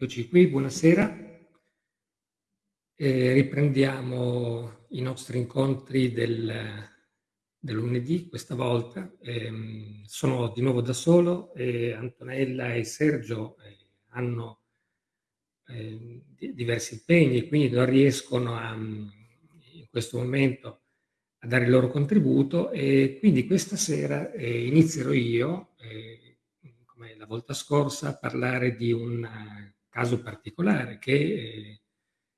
Eccoci qui, buonasera. Eh, riprendiamo i nostri incontri del, del lunedì questa volta. Eh, sono di nuovo da solo e Antonella e Sergio eh, hanno ehm, diversi impegni, quindi non riescono a, in questo momento a dare il loro contributo e quindi questa sera eh, inizierò io eh, come la volta scorsa, parlare di un eh, caso particolare che eh,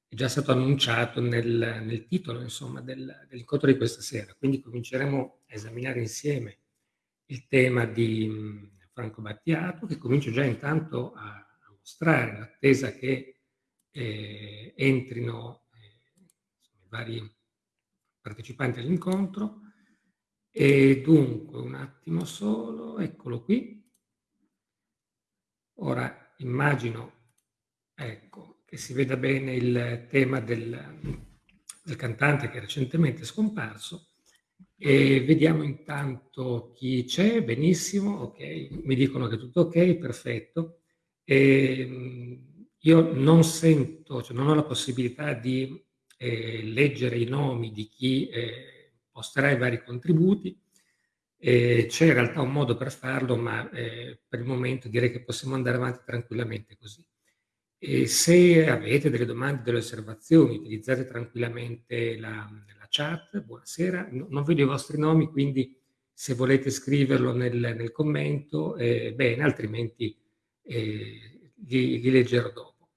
è già stato annunciato nel, nel titolo insomma, del, dell'incontro di questa sera. Quindi cominceremo a esaminare insieme il tema di mm, Franco Battiato, che comincio già intanto a, a mostrare, attesa che eh, entrino eh, i vari partecipanti all'incontro. E dunque, un attimo solo, eccolo qui. Ora immagino ecco, che si veda bene il tema del, del cantante che è recentemente scomparso e vediamo intanto chi c'è, benissimo, ok, mi dicono che è tutto ok, perfetto. E, io non sento, cioè non ho la possibilità di eh, leggere i nomi di chi eh, posterà i vari contributi, eh, c'è in realtà un modo per farlo, ma eh, per il momento direi che possiamo andare avanti tranquillamente così. E se avete delle domande, delle osservazioni, utilizzate tranquillamente la, la chat. Buonasera, no, non vedo i vostri nomi, quindi se volete scriverlo nel, nel commento, eh, bene, altrimenti eh, li, li, leggerò dopo.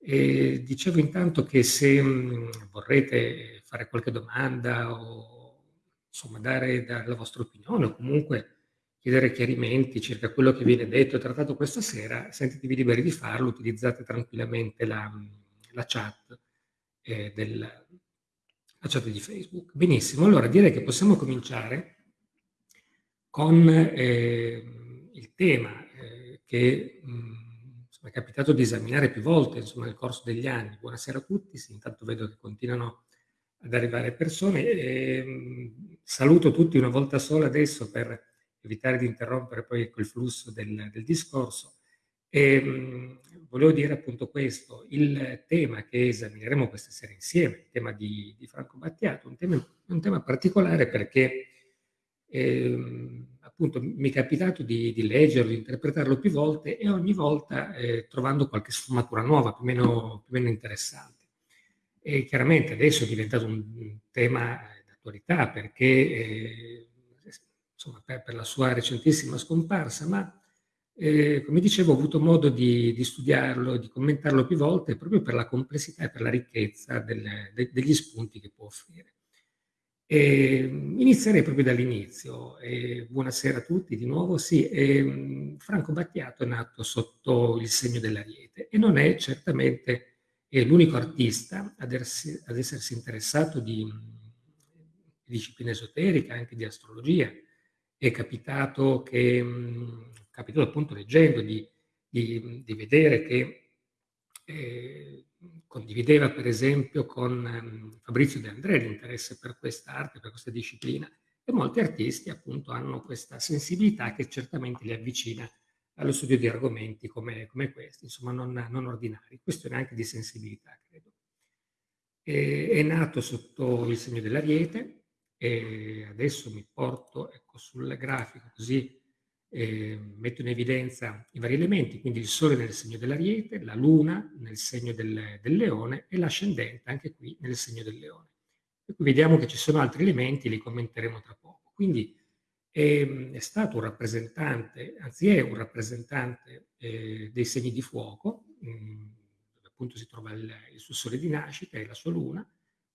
E dicevo intanto che se mh, vorrete fare qualche domanda o insomma, dare, dare la vostra opinione o comunque chiedere chiarimenti circa quello che viene detto e trattato questa sera, sentitevi liberi di farlo, utilizzate tranquillamente la, la chat, eh, del, la chat di Facebook. Benissimo, allora direi che possiamo cominciare con eh, il tema eh, che mh, insomma, è capitato di esaminare più volte insomma, nel corso degli anni. Buonasera a tutti, sì, intanto vedo che continuano ad arrivare persone. E, ehm, saluto tutti una volta sola adesso per evitare di interrompere poi quel flusso del, del discorso. E, ehm, volevo dire appunto questo, il tema che esamineremo questa sera insieme, il tema di, di Franco Battiato, un tema, un tema particolare perché eh, appunto mi è capitato di, di, leggerlo, di interpretarlo più volte e ogni volta eh, trovando qualche sfumatura nuova, più o meno, più meno interessante. E chiaramente adesso è diventato un tema d'attualità perché, eh, insomma, per, per, la sua recentissima scomparsa, ma eh, come dicevo ho avuto modo di, di, studiarlo, di commentarlo più volte proprio per la complessità e per la ricchezza del, de, degli spunti che può offrire. E inizierei proprio dall'inizio. Buonasera a tutti di nuovo. Sì, e, Franco Battiato è nato sotto il segno dell'ariete e non è certamente l'unico artista ad essersi interessato di, di, disciplina esoterica, anche di astrologia. È capitato che, mh, capitato appunto leggendo di, di, di vedere che eh, condivideva per esempio con um, Fabrizio De André l'interesse per questa arte, per questa disciplina e molti artisti appunto hanno questa sensibilità che certamente li avvicina allo studio di argomenti come, come questi, insomma non, non, ordinari, questione anche di sensibilità, credo. E, è nato sotto il segno dell'ariete e adesso mi porto ecco, sul grafico così eh, metto in evidenza i vari elementi, quindi il Sole nel segno dell'ariete, la Luna nel segno del, del leone e l'ascendente anche qui nel segno del leone. E qui vediamo che ci sono altri elementi, li commenteremo tra poco. Quindi è, ehm, è stato un rappresentante, anzi è un rappresentante eh, dei segni di fuoco, mh, mm, dove appunto si trova il, il, suo sole di nascita e la sua luna,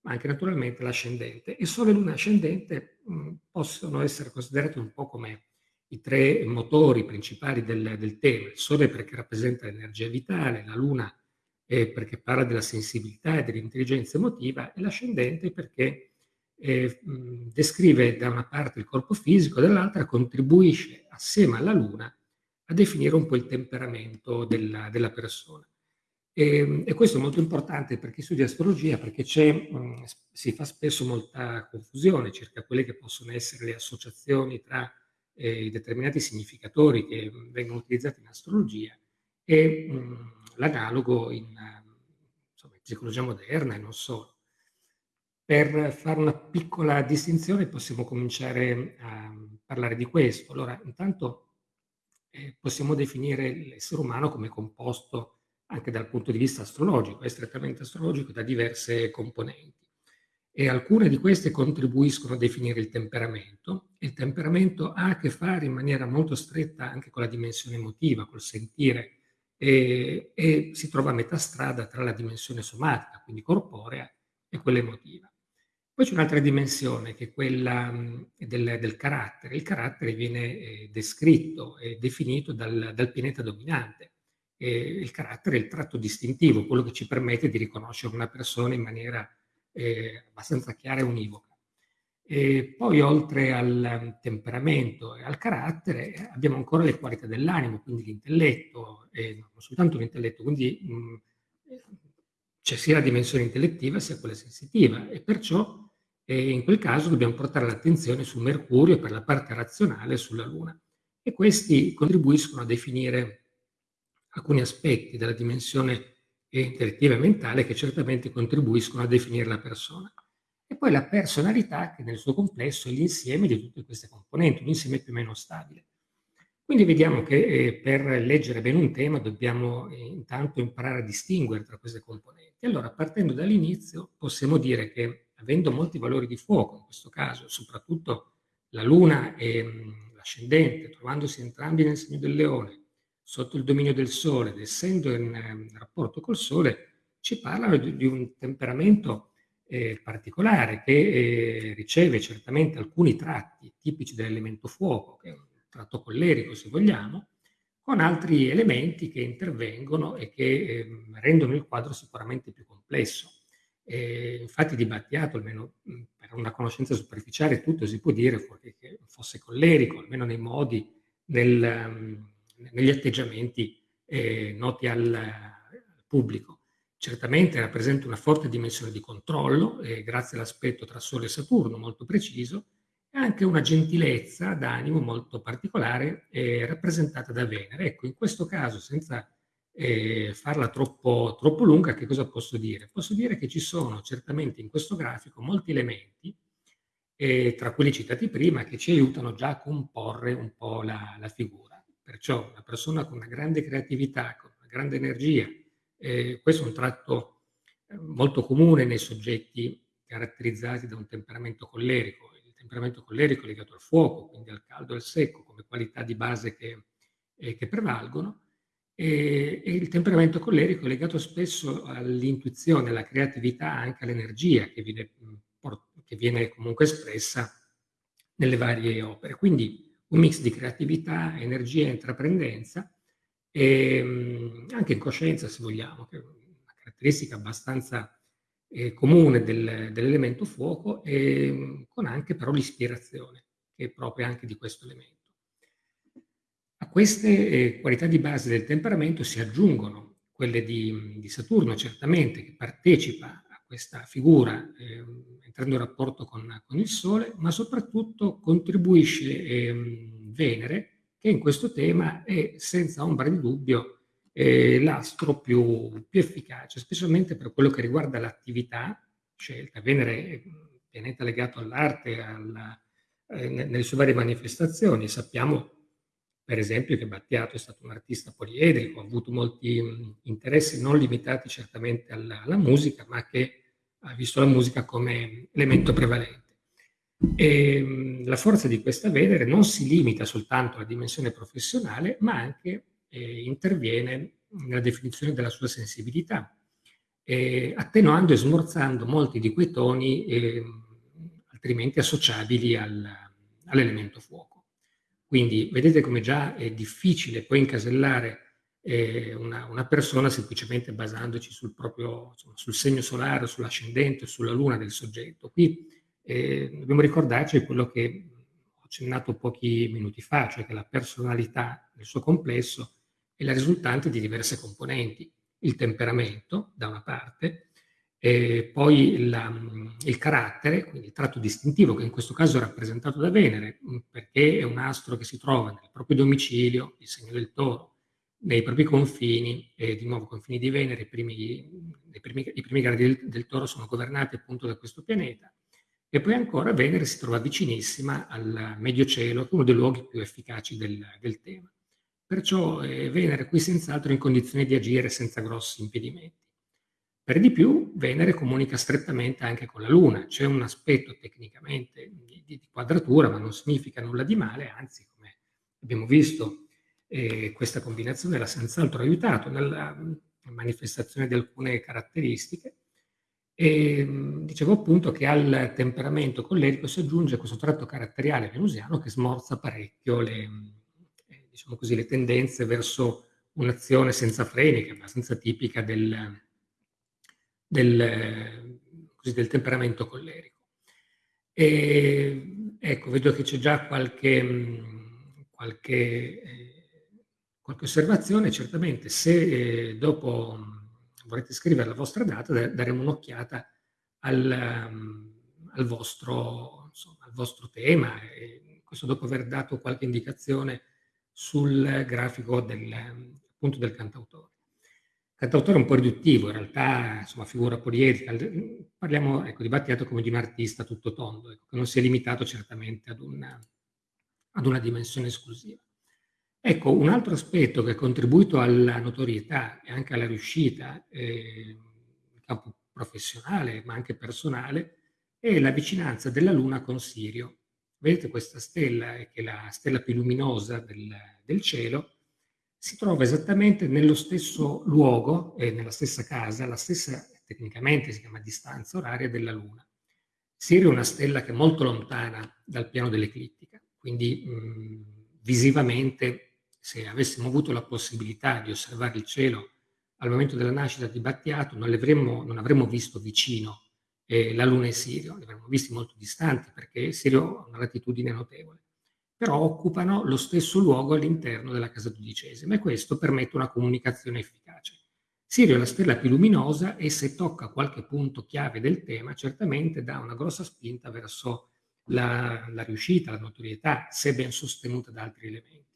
ma anche naturalmente l'ascendente. E sole, luna e ascendente mh, mm, possono essere considerati un po' come i tre motori principali del, del tema. Il sole perché rappresenta l'energia vitale, la luna perché parla della sensibilità e dell'intelligenza emotiva e l'ascendente perché eh, descrive da una parte il corpo fisico, dall'altra contribuisce assieme alla Luna a definire un po' il temperamento della, della persona. E, e, questo è molto importante per chi studia astrologia perché mh, si fa spesso molta confusione circa quelle che possono essere le associazioni tra eh, i determinati significatori che vengono utilizzati in astrologia e mh, l'analogo in, insomma, in psicologia moderna e non solo. Per fare una piccola distinzione possiamo cominciare a parlare di questo. Allora, intanto eh, possiamo definire l'essere umano come composto anche dal punto di vista astrologico, è strettamente astrologico, da diverse componenti. E alcune di queste contribuiscono a definire il temperamento. Il temperamento ha a che fare in maniera molto stretta anche con la dimensione emotiva, col sentire, e, e si trova a metà strada tra la dimensione somatica, quindi corporea, e quella emotiva. Poi c'è un'altra dimensione che è quella del, del carattere. Il carattere viene eh, descritto e definito dal, dal pianeta dominante. E il carattere il tratto distintivo, quello che ci permette di riconoscere una persona in maniera eh, abbastanza chiara e univoca. E poi oltre al temperamento e al carattere abbiamo ancora le qualità dell'animo, quindi l'intelletto, e non soltanto l'intelletto, quindi c'è sia la dimensione intellettiva sia quella sensitiva e perciò e in quel caso dobbiamo portare l'attenzione su Mercurio per la parte razionale e sulla Luna. E questi contribuiscono a definire alcuni aspetti della dimensione intellettiva e mentale che certamente contribuiscono a definire la persona. E poi la personalità che nel suo complesso è l'insieme di tutte queste componenti, un insieme più o meno stabile. Quindi vediamo che eh, per leggere bene un tema dobbiamo eh, intanto imparare a distinguere tra queste componenti. Allora, partendo dall'inizio, possiamo dire che avendo molti valori di fuoco, in questo caso, soprattutto la Luna e l'ascendente, trovandosi entrambi nel segno del leone, sotto il dominio del Sole ed essendo in, in rapporto col Sole, ci parlano di, di un temperamento eh, particolare che eh, riceve certamente alcuni tratti tipici dell'elemento fuoco, che è un tratto collerico se vogliamo, con altri elementi che intervengono e che eh, rendono il quadro sicuramente più complesso. E infatti di Battiato, almeno per una conoscenza superficiale, tutto si può dire fuorché che fosse collerico, almeno nei modi, nel, negli atteggiamenti eh, noti al, al, pubblico. Certamente rappresenta una forte dimensione di controllo, eh, grazie all'aspetto tra Sole e Saturno molto preciso, e anche una gentilezza d'animo molto particolare eh, rappresentata da Venere. Ecco, in questo caso, senza eh, farla troppo, troppo lunga, che cosa posso dire? Posso dire che ci sono certamente in questo grafico molti elementi, eh, tra quelli citati prima, che ci aiutano già a comporre un po' la, la figura. Perciò una persona con una grande creatività, con una grande energia, eh, questo è un tratto eh, molto comune nei soggetti caratterizzati da un temperamento collerico. Il temperamento collerico è legato al fuoco, quindi al caldo e al secco, come qualità di base che, eh, che prevalgono e, e, il temperamento collerico è legato spesso all'intuizione, alla creatività, anche all'energia che viene, che viene comunque espressa nelle varie opere. Quindi un mix di creatività, energia e intraprendenza e anche incoscienza, se vogliamo, che è una caratteristica abbastanza eh, comune del, dell'elemento fuoco, e con anche però l'ispirazione, che è proprio anche di questo elemento. A queste eh, qualità di base del temperamento si aggiungono quelle di, di Saturno, certamente, che partecipa a questa figura eh, entrando in rapporto con, con, il Sole, ma soprattutto contribuisce eh, Venere, che in questo tema è senza ombra di dubbio eh, l'astro più, più, efficace, specialmente per quello che riguarda l'attività scelta. Venere è un pianeta legato all'arte, alla, eh, nelle sue varie manifestazioni. Sappiamo per esempio che Battiato è stato un artista poliedrico, ha avuto molti interessi non limitati certamente alla, alla, musica, ma che ha visto la musica come elemento prevalente. E, la forza di questa Venere non si limita soltanto alla dimensione professionale, ma anche eh, interviene nella definizione della sua sensibilità, eh, attenuando e smorzando molti di quei toni eh, altrimenti associabili al, all'elemento fuoco. Quindi vedete come già è difficile poi incasellare una, una, persona semplicemente basandoci sul proprio, insomma, sul segno solare, sull'ascendente, sulla luna del soggetto. Qui eh, dobbiamo ricordarci quello che ho accennato pochi minuti fa, cioè che la personalità nel suo complesso è la risultante di diverse componenti. Il temperamento, da una parte, e poi la, il carattere, quindi il tratto distintivo, che in questo caso è rappresentato da Venere, perché è un astro che si trova nel proprio domicilio, il segno del toro, nei propri confini, e di nuovo confini di Venere, i primi, i primi, i primi gradi del, del, toro sono governati appunto da questo pianeta, e poi ancora Venere si trova vicinissima al medio cielo, uno dei luoghi più efficaci del, del tema. Perciò eh, Venere qui senz'altro in condizione di agire senza grossi impedimenti. Per di più, Venere comunica strettamente anche con la Luna, c'è un aspetto tecnicamente di, di, quadratura, ma non significa nulla di male, anzi, come abbiamo visto, eh, questa combinazione l'ha senz'altro aiutato nella manifestazione di alcune caratteristiche. E dicevo appunto che al temperamento collerico si aggiunge questo tratto caratteriale venusiano che smorza parecchio le, eh, diciamo così, le tendenze verso un'azione senza freni, che è abbastanza tipica del, del, così, del temperamento collerico. E, ecco, vedo che c'è già qualche, qualche, eh, qualche, osservazione, certamente se eh, dopo vorrete scrivere la vostra data daremo un'occhiata al, al, vostro, al vostro tema, e questo dopo aver dato qualche indicazione sul grafico del, appunto del cantautore cantautore un po' riduttivo, in realtà, insomma, figura poliedrica. Parliamo ecco, di Battiato come di un artista tutto tondo, ecco, che non si è limitato certamente ad una, ad una dimensione esclusiva. Ecco, un altro aspetto che ha contribuito alla notorietà e anche alla riuscita eh, in campo professionale, ma anche personale, è la vicinanza della Luna con Sirio. Vedete questa stella, che è la stella più luminosa del, del cielo, si trova esattamente nello stesso luogo e nella stessa casa, la stessa, tecnicamente si chiama distanza oraria della Luna. Sirio è una stella che è molto lontana dal piano dell'eclittica, quindi mh, visivamente, se avessimo avuto la possibilità di osservare il cielo al momento della nascita di Battiato, non, avremmo, non avremmo visto vicino eh, la Luna e Sirio, li avremmo visti molto distanti perché Sirio ha una latitudine notevole però occupano lo stesso luogo all'interno della casa dodicesima e questo permette una comunicazione efficace. Sirio è la stella più luminosa e se tocca qualche punto chiave del tema certamente dà una grossa spinta verso la, la riuscita, la notorietà, se ben sostenuta da altri elementi.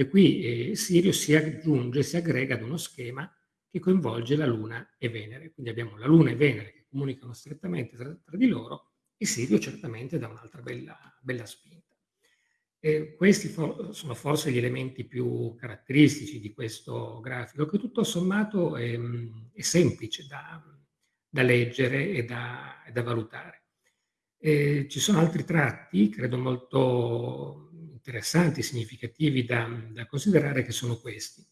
E qui eh, Sirio si aggiunge, si aggrega ad uno schema che coinvolge la Luna e Venere. Quindi abbiamo la Luna e Venere che comunicano strettamente tra, tra di loro e Sirio certamente dà un'altra bella, bella spinta. E questi for sono forse gli elementi più caratteristici di questo grafico, che tutto sommato è, è semplice da, da, leggere e da, da valutare. E ci sono altri tratti, credo molto interessanti, significativi da, da considerare, che sono questi.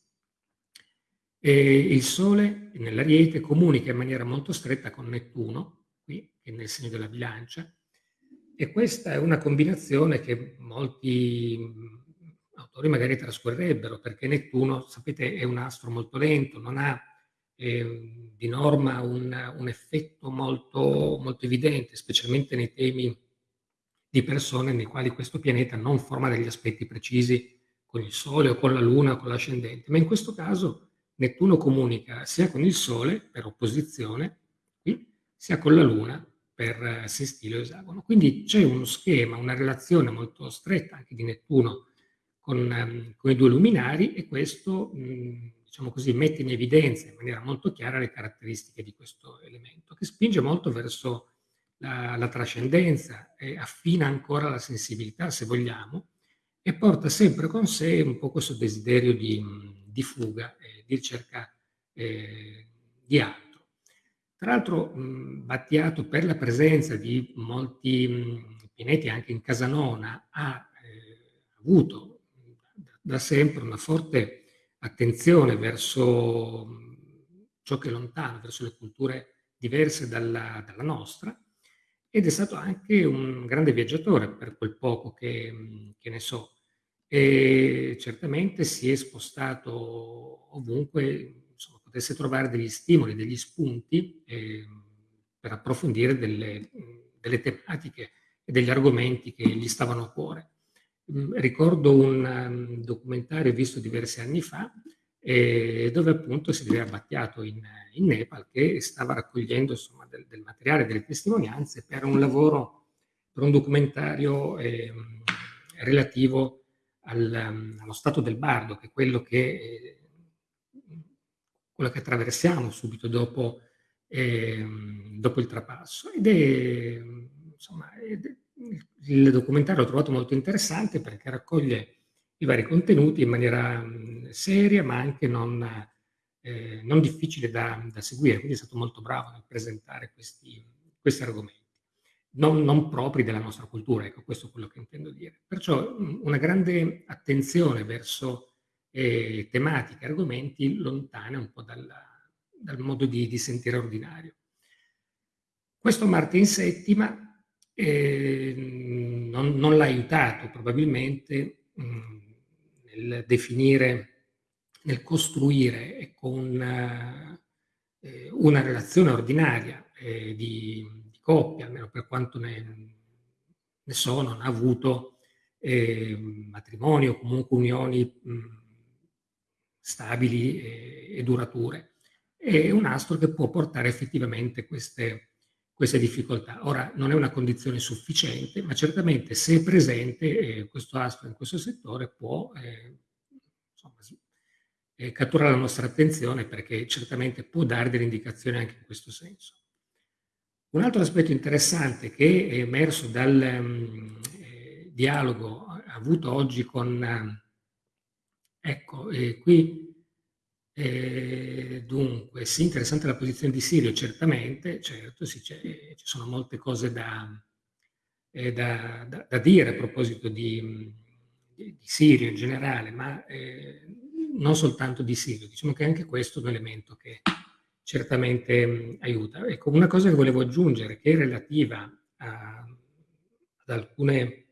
E il Sole nell'Ariete comunica in maniera molto stretta con Nettuno, qui, che è nel segno della bilancia, e questa è una combinazione che molti autori magari trascorrerebbero, perché Nettuno, sapete, è un astro molto lento, non ha eh, di norma un, un effetto molto, molto evidente, specialmente nei temi di persone nei quali questo pianeta non forma degli aspetti precisi con il Sole o con la Luna o con l'ascendente, ma in questo caso Nettuno comunica sia con il Sole, per opposizione, sia con la Luna, per sestile o esagono. Quindi c'è uno schema, una relazione molto stretta anche di Nettuno con, um, con i due luminari e questo, diciamo così, mette in evidenza in maniera molto chiara le caratteristiche di questo elemento, che spinge molto verso la, la trascendenza affina ancora la sensibilità, se vogliamo, e porta sempre con sé un po' questo desiderio di, di fuga, eh, di ricerca eh, di altro. Tra l'altro Battiato per la presenza di molti mh, pianeti anche in Casanona ha eh, avuto da sempre una forte attenzione verso ciò che è lontano, verso le culture diverse dalla, dalla, nostra ed è stato anche un grande viaggiatore per quel poco che, che ne so e certamente si è spostato ovunque potesse trovare degli stimoli, degli spunti eh, per approfondire delle, delle, tematiche e degli argomenti che gli stavano a cuore. Ricordo un um, documentario visto diversi anni fa eh, dove appunto si vedeva Battiato in, in Nepal che stava raccogliendo insomma, del, del, materiale, delle testimonianze per un lavoro, per un documentario eh, relativo al, um, allo stato del bardo, che è quello che eh, quello che attraversiamo subito dopo, eh, dopo il trapasso. Ed è, insomma, il documentario l'ho trovato molto interessante perché raccoglie i vari contenuti in maniera seria ma anche non, eh, non difficile da, da, seguire, quindi è stato molto bravo nel presentare questi, questi argomenti. Non, non, propri della nostra cultura, ecco questo è quello che intendo dire. Perciò una grande attenzione verso eh, tematiche, argomenti lontane un po' dal, dal modo di, di, sentire ordinario. Questo Marte in settima eh, non, non l'ha aiutato probabilmente mh, nel definire, nel costruire ecco, una, eh, una relazione ordinaria eh, di, di, coppia, almeno per quanto ne, ne so, non ha avuto eh, matrimonio o comunque unioni mh, stabili e, e durature. È un astro che può portare effettivamente queste, queste difficoltà. Ora, non è una condizione sufficiente, ma certamente se è presente eh, questo astro in questo settore può eh, insomma, eh, catturare la nostra attenzione perché certamente può dare delle indicazioni anche in questo senso. Un altro aspetto interessante che è emerso dal um, dialogo avuto oggi con Ecco, e qui eh, dunque, sì, interessante la posizione di Sirio, certamente, certo, sì, ci sono molte cose da, eh, da, da, da, dire a proposito di, di, Sirio in generale, ma eh, non soltanto di Sirio, diciamo che anche questo è un elemento che certamente mh, aiuta. Ecco, una cosa che volevo aggiungere, che è relativa a, ad alcune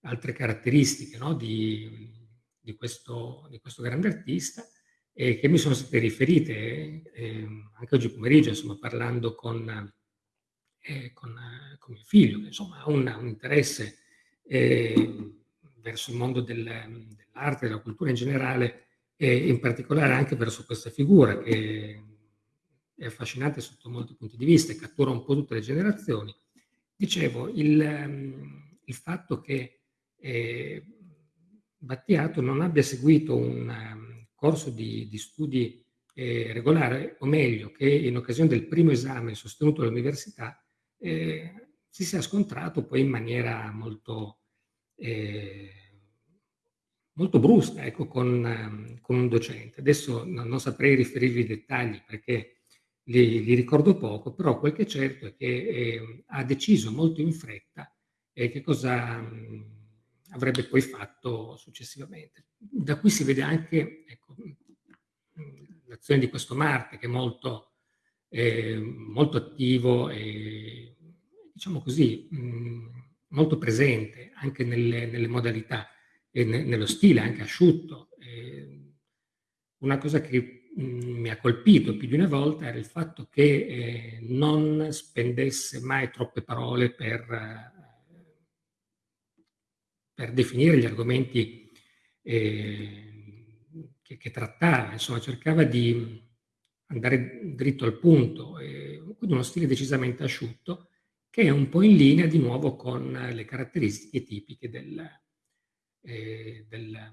altre caratteristiche no, di, di questo, di questo grande artista e che mi sono state riferite eh, anche oggi pomeriggio, insomma, parlando con, eh, con, con, mio figlio, che insomma ha un, un interesse eh, verso il mondo del, dell'arte, della cultura in generale e in particolare anche verso questa figura che è affascinante sotto molti punti di vista e cattura un po' tutte le generazioni. Dicevo, il, il fatto che eh, Battiato non abbia seguito un corso di, di studi eh, regolare, o meglio, che in occasione del primo esame sostenuto all'università eh, si sia scontrato poi in maniera molto, eh, molto brusca ecco, con, con, un docente. Adesso non, non, saprei riferirvi i dettagli perché li, li, ricordo poco, però quel che è certo è che eh, ha deciso molto in fretta che cosa... Um, avrebbe poi fatto successivamente. Da qui si vede anche ecco, l'azione di questo Marte che è molto, eh, molto attivo e diciamo così mh, molto presente anche nelle, nelle modalità e ne, nello stile anche asciutto. Eh, una cosa che mh, mi ha colpito più di una volta era il fatto che eh, non spendesse mai troppe parole per per definire gli argomenti eh, che, che, trattava, insomma cercava di andare dritto al punto, eh, quindi uno stile decisamente asciutto che è un po' in linea di nuovo con le caratteristiche tipiche del, eh, del,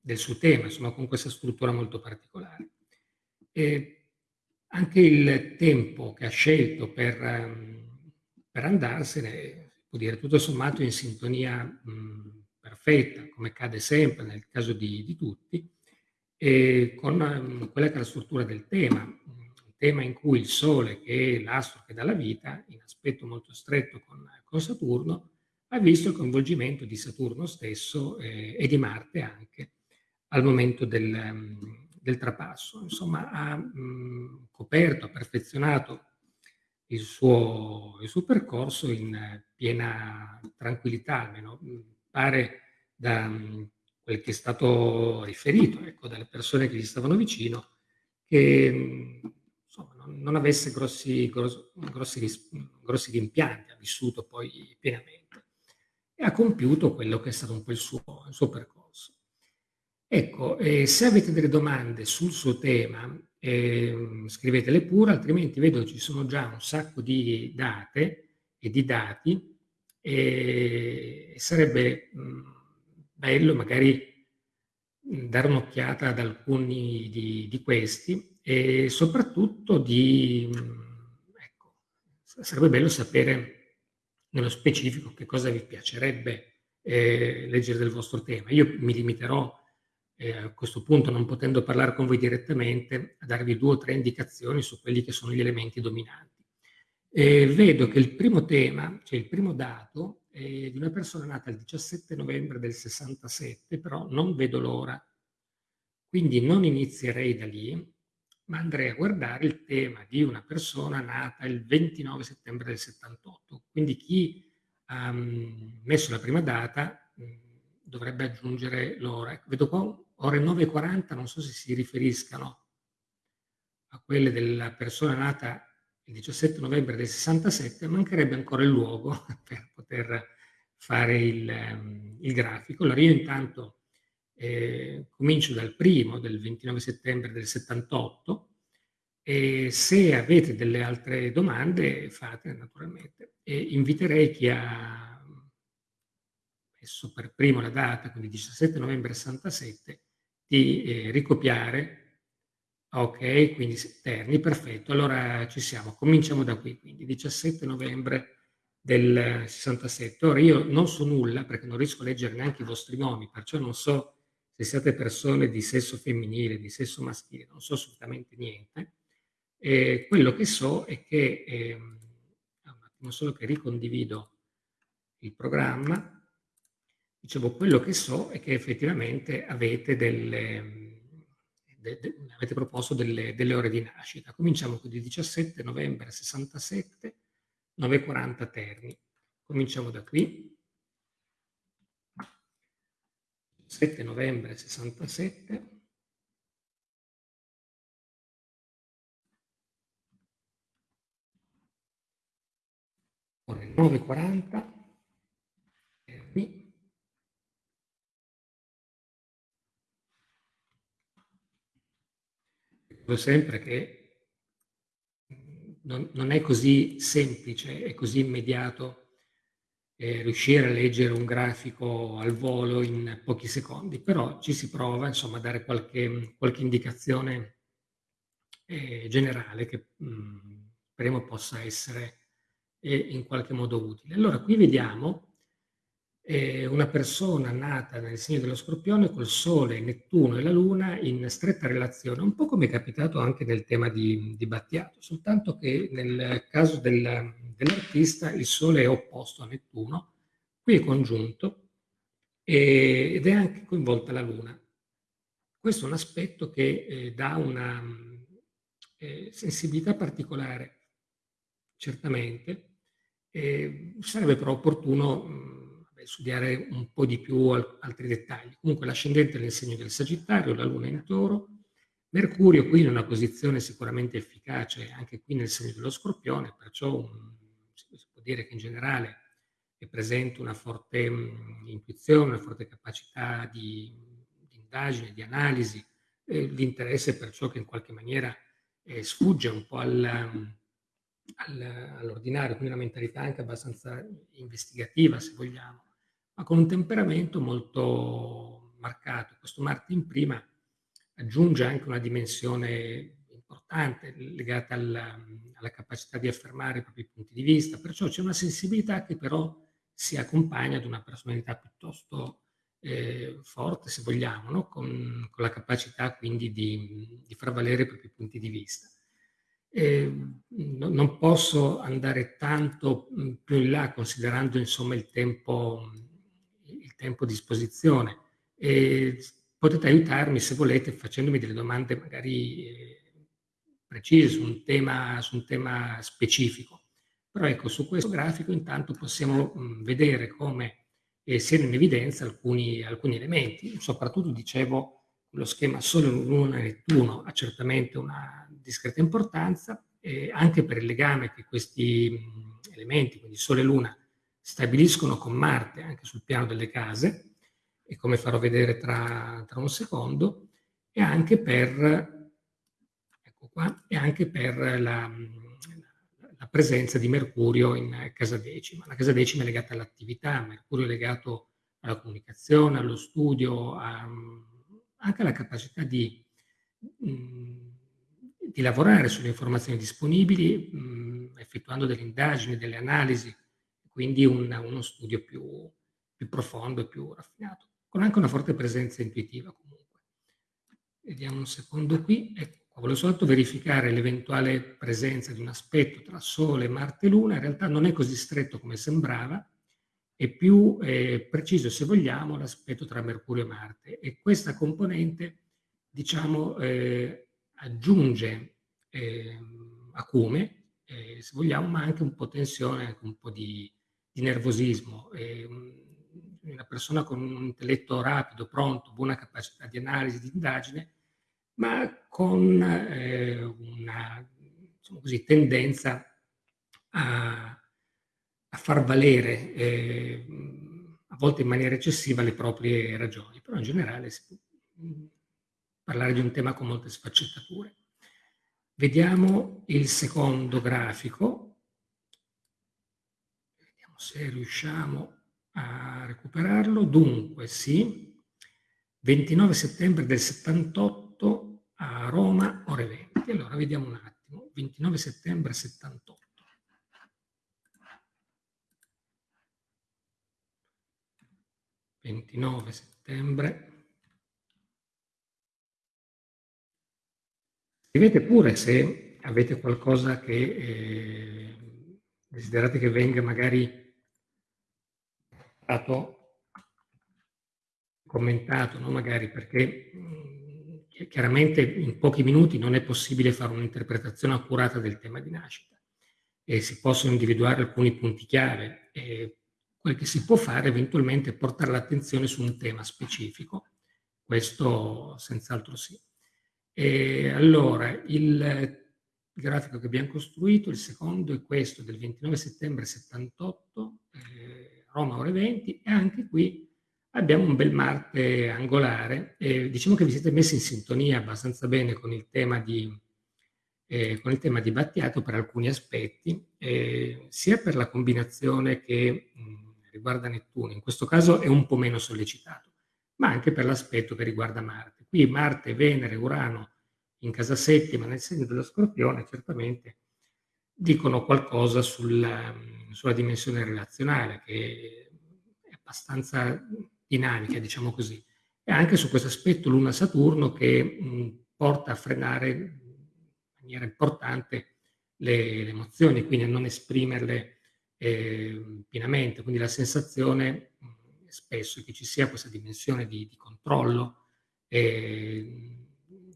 del suo tema, insomma con questa struttura molto particolare. E anche il tempo che ha scelto per, per andarsene può dire, tutto sommato in sintonia mh, perfetta, come accade sempre nel caso di, di tutti, e con mh, quella che è la struttura del tema, un tema in cui il Sole, che è l'astro che dà la vita, in aspetto molto stretto con, con Saturno, ha visto il coinvolgimento di Saturno stesso eh, e di Marte anche al momento del, del trapasso. Insomma, ha mh, coperto, ha perfezionato il suo, il suo percorso in piena tranquillità, almeno pare da quel che è stato riferito ecco, dalle persone che gli stavano vicino, che insomma, non, non, avesse grossi, grossi, grossi, grossi rimpianti, ha vissuto poi pienamente e ha compiuto quello che è stato un po' il suo, il suo percorso. Ecco, eh, se avete delle domande sul suo tema, eh, scrivetele pure, altrimenti vedo ci sono già un sacco di date e di dati e sarebbe mh, bello magari dare un'occhiata ad alcuni di, di, questi e soprattutto di, ecco, sarebbe bello sapere nello specifico che cosa vi piacerebbe eh, leggere del vostro tema. Io mi limiterò eh, a questo punto, non potendo parlare con voi direttamente, a darvi due o tre indicazioni su quelli che sono gli elementi dominanti. E vedo che il primo tema, cioè il primo dato, è di una persona nata il 17 novembre del 67, però non vedo l'ora. Quindi non inizierei da lì, ma andrei a guardare il tema di una persona nata il 29 settembre del 78. Quindi chi ha um, messo la prima data mh, dovrebbe aggiungere l'ora. Vedo qua ore 9.40, non so se si riferiscano a quelle della persona nata il 17 novembre del 67, mancherebbe ancora il luogo per poter fare il, um, il grafico. Allora io intanto eh, comincio dal primo, del 29 settembre del 78, e se avete delle altre domande fate naturalmente. E inviterei chi ha messo per primo la data, quindi 17 novembre 67, di eh, ricopiare. Ok, quindi Terni, perfetto. Allora ci siamo. Cominciamo da qui, quindi 17 novembre del 67. Ora io non so nulla perché non riesco a leggere neanche i vostri nomi, perciò non so se siete persone di sesso femminile, di sesso maschile, non so assolutamente niente. E quello che so è che, eh, un attimo solo che ricondivido il programma, dicevo, quello che so è che effettivamente avete delle, de, de, avete proposto delle, delle, ore di nascita. Cominciamo con il 17 novembre 67, 9.40 Terni. Cominciamo da qui. 7 novembre 67. Ore 9.40. Dico sempre che non, non è così semplice e così immediato eh, riuscire a leggere un grafico al volo in pochi secondi, però ci si prova insomma a dare qualche, qualche indicazione eh, generale che mh, mm, speriamo possa essere eh, in qualche modo utile. Allora qui vediamo eh, una persona nata nel segno dello Scorpione col Sole, Nettuno e la Luna in stretta relazione, un po' come è capitato anche nel tema di, di Battiato, soltanto che nel caso del, dell'artista il Sole è opposto a Nettuno, qui è congiunto e, ed è anche coinvolta la Luna. Questo è un aspetto che eh, dà una eh, sensibilità particolare, certamente, sarebbe però opportuno studiare un po' di più al, altri dettagli. Comunque l'ascendente nel segno del Sagittario, la Luna in Toro, Mercurio qui in una posizione sicuramente efficace anche qui nel segno dello Scorpione, perciò un, si può dire che in generale è presente una forte mh, intuizione, una forte capacità di, di indagine, di analisi, eh, l'interesse per ciò che in qualche maniera eh, sfugge un po' al, all'ordinario, quindi una mentalità anche abbastanza investigativa se vogliamo, ma con un temperamento molto marcato. Questo Marte in prima aggiunge anche una dimensione importante legata alla, alla, capacità di affermare i propri punti di vista, perciò c'è una sensibilità che però si accompagna ad una personalità piuttosto eh, forte, se vogliamo, no? con, con, la capacità quindi di, di, far valere i propri punti di vista. Eh, no, non posso andare tanto più in là considerando insomma il tempo, tempo a disposizione. E potete aiutarmi se volete facendomi delle domande magari eh, precise su un tema, su un tema specifico. Però ecco, su questo grafico intanto possiamo mh, vedere come eh, siano in evidenza alcuni, alcuni elementi. Soprattutto, dicevo, lo schema Sole, Luna e Nettuno ha certamente una discreta importanza, eh, anche per il legame che questi mh, elementi, quindi Sole e Luna, stabiliscono con Marte anche sul piano delle case, e come farò vedere tra, tra un secondo, e anche per qua, e anche per la, la, presenza di Mercurio in casa decima. La casa decima è legata all'attività, Mercurio è legato alla comunicazione, allo studio, a, anche alla capacità di, di lavorare sulle informazioni disponibili, effettuando delle indagini, delle analisi, quindi un, uno studio più, più profondo e più raffinato, con anche una forte presenza intuitiva comunque. Vediamo un secondo qui. Ecco, volevo soltanto verificare l'eventuale presenza di un aspetto tra Sole, Marte e Luna. In realtà non è così stretto come sembrava, è più eh, preciso, se vogliamo, l'aspetto tra Mercurio e Marte. E questa componente, diciamo, eh, aggiunge eh, acume, se vogliamo, ma anche un po' tensione, anche un po' di, di nervosismo. una persona con un intelletto rapido, pronto, buona capacità di analisi, di indagine, ma con eh, una diciamo così, tendenza a, a, far valere eh, a volte in maniera eccessiva le proprie ragioni, però in generale si può parlare di un tema con molte sfaccettature. Vediamo il secondo grafico, se riusciamo a recuperarlo. Dunque, sì, 29 settembre del 78 a Roma, ore 20. Allora, vediamo un attimo. 29 settembre 78. ...29 settembre... Scrivete pure se avete qualcosa che eh, desiderate che venga magari stato commentato, no? magari perché mh, chiaramente in pochi minuti non è possibile fare un'interpretazione accurata del tema di nascita e si possono individuare alcuni punti chiave e quel che si può fare eventualmente è portare l'attenzione su un tema specifico, questo senz'altro sì. E allora, il grafico che abbiamo costruito, il secondo è questo del 29 settembre 78, eh, Roma ore 20, e anche qui abbiamo un bel Marte angolare e diciamo che vi siete messi in sintonia abbastanza bene con il tema di, eh, con il tema di Battiato per alcuni aspetti, eh, sia per la combinazione che mh, riguarda Nettuno, in questo caso è un po' meno sollecitato, ma anche per l'aspetto che riguarda Marte. Qui Marte, Venere, Urano in casa settima nel segno dello Scorpione certamente dicono qualcosa sulla, sulla dimensione relazionale che è abbastanza dinamiche, diciamo così. E anche su questo aspetto Luna-Saturno che mh, porta a frenare in maniera importante le, le emozioni, quindi a non esprimerle eh, pienamente. Quindi la sensazione mh, spesso è che ci sia questa dimensione di, di controllo eh,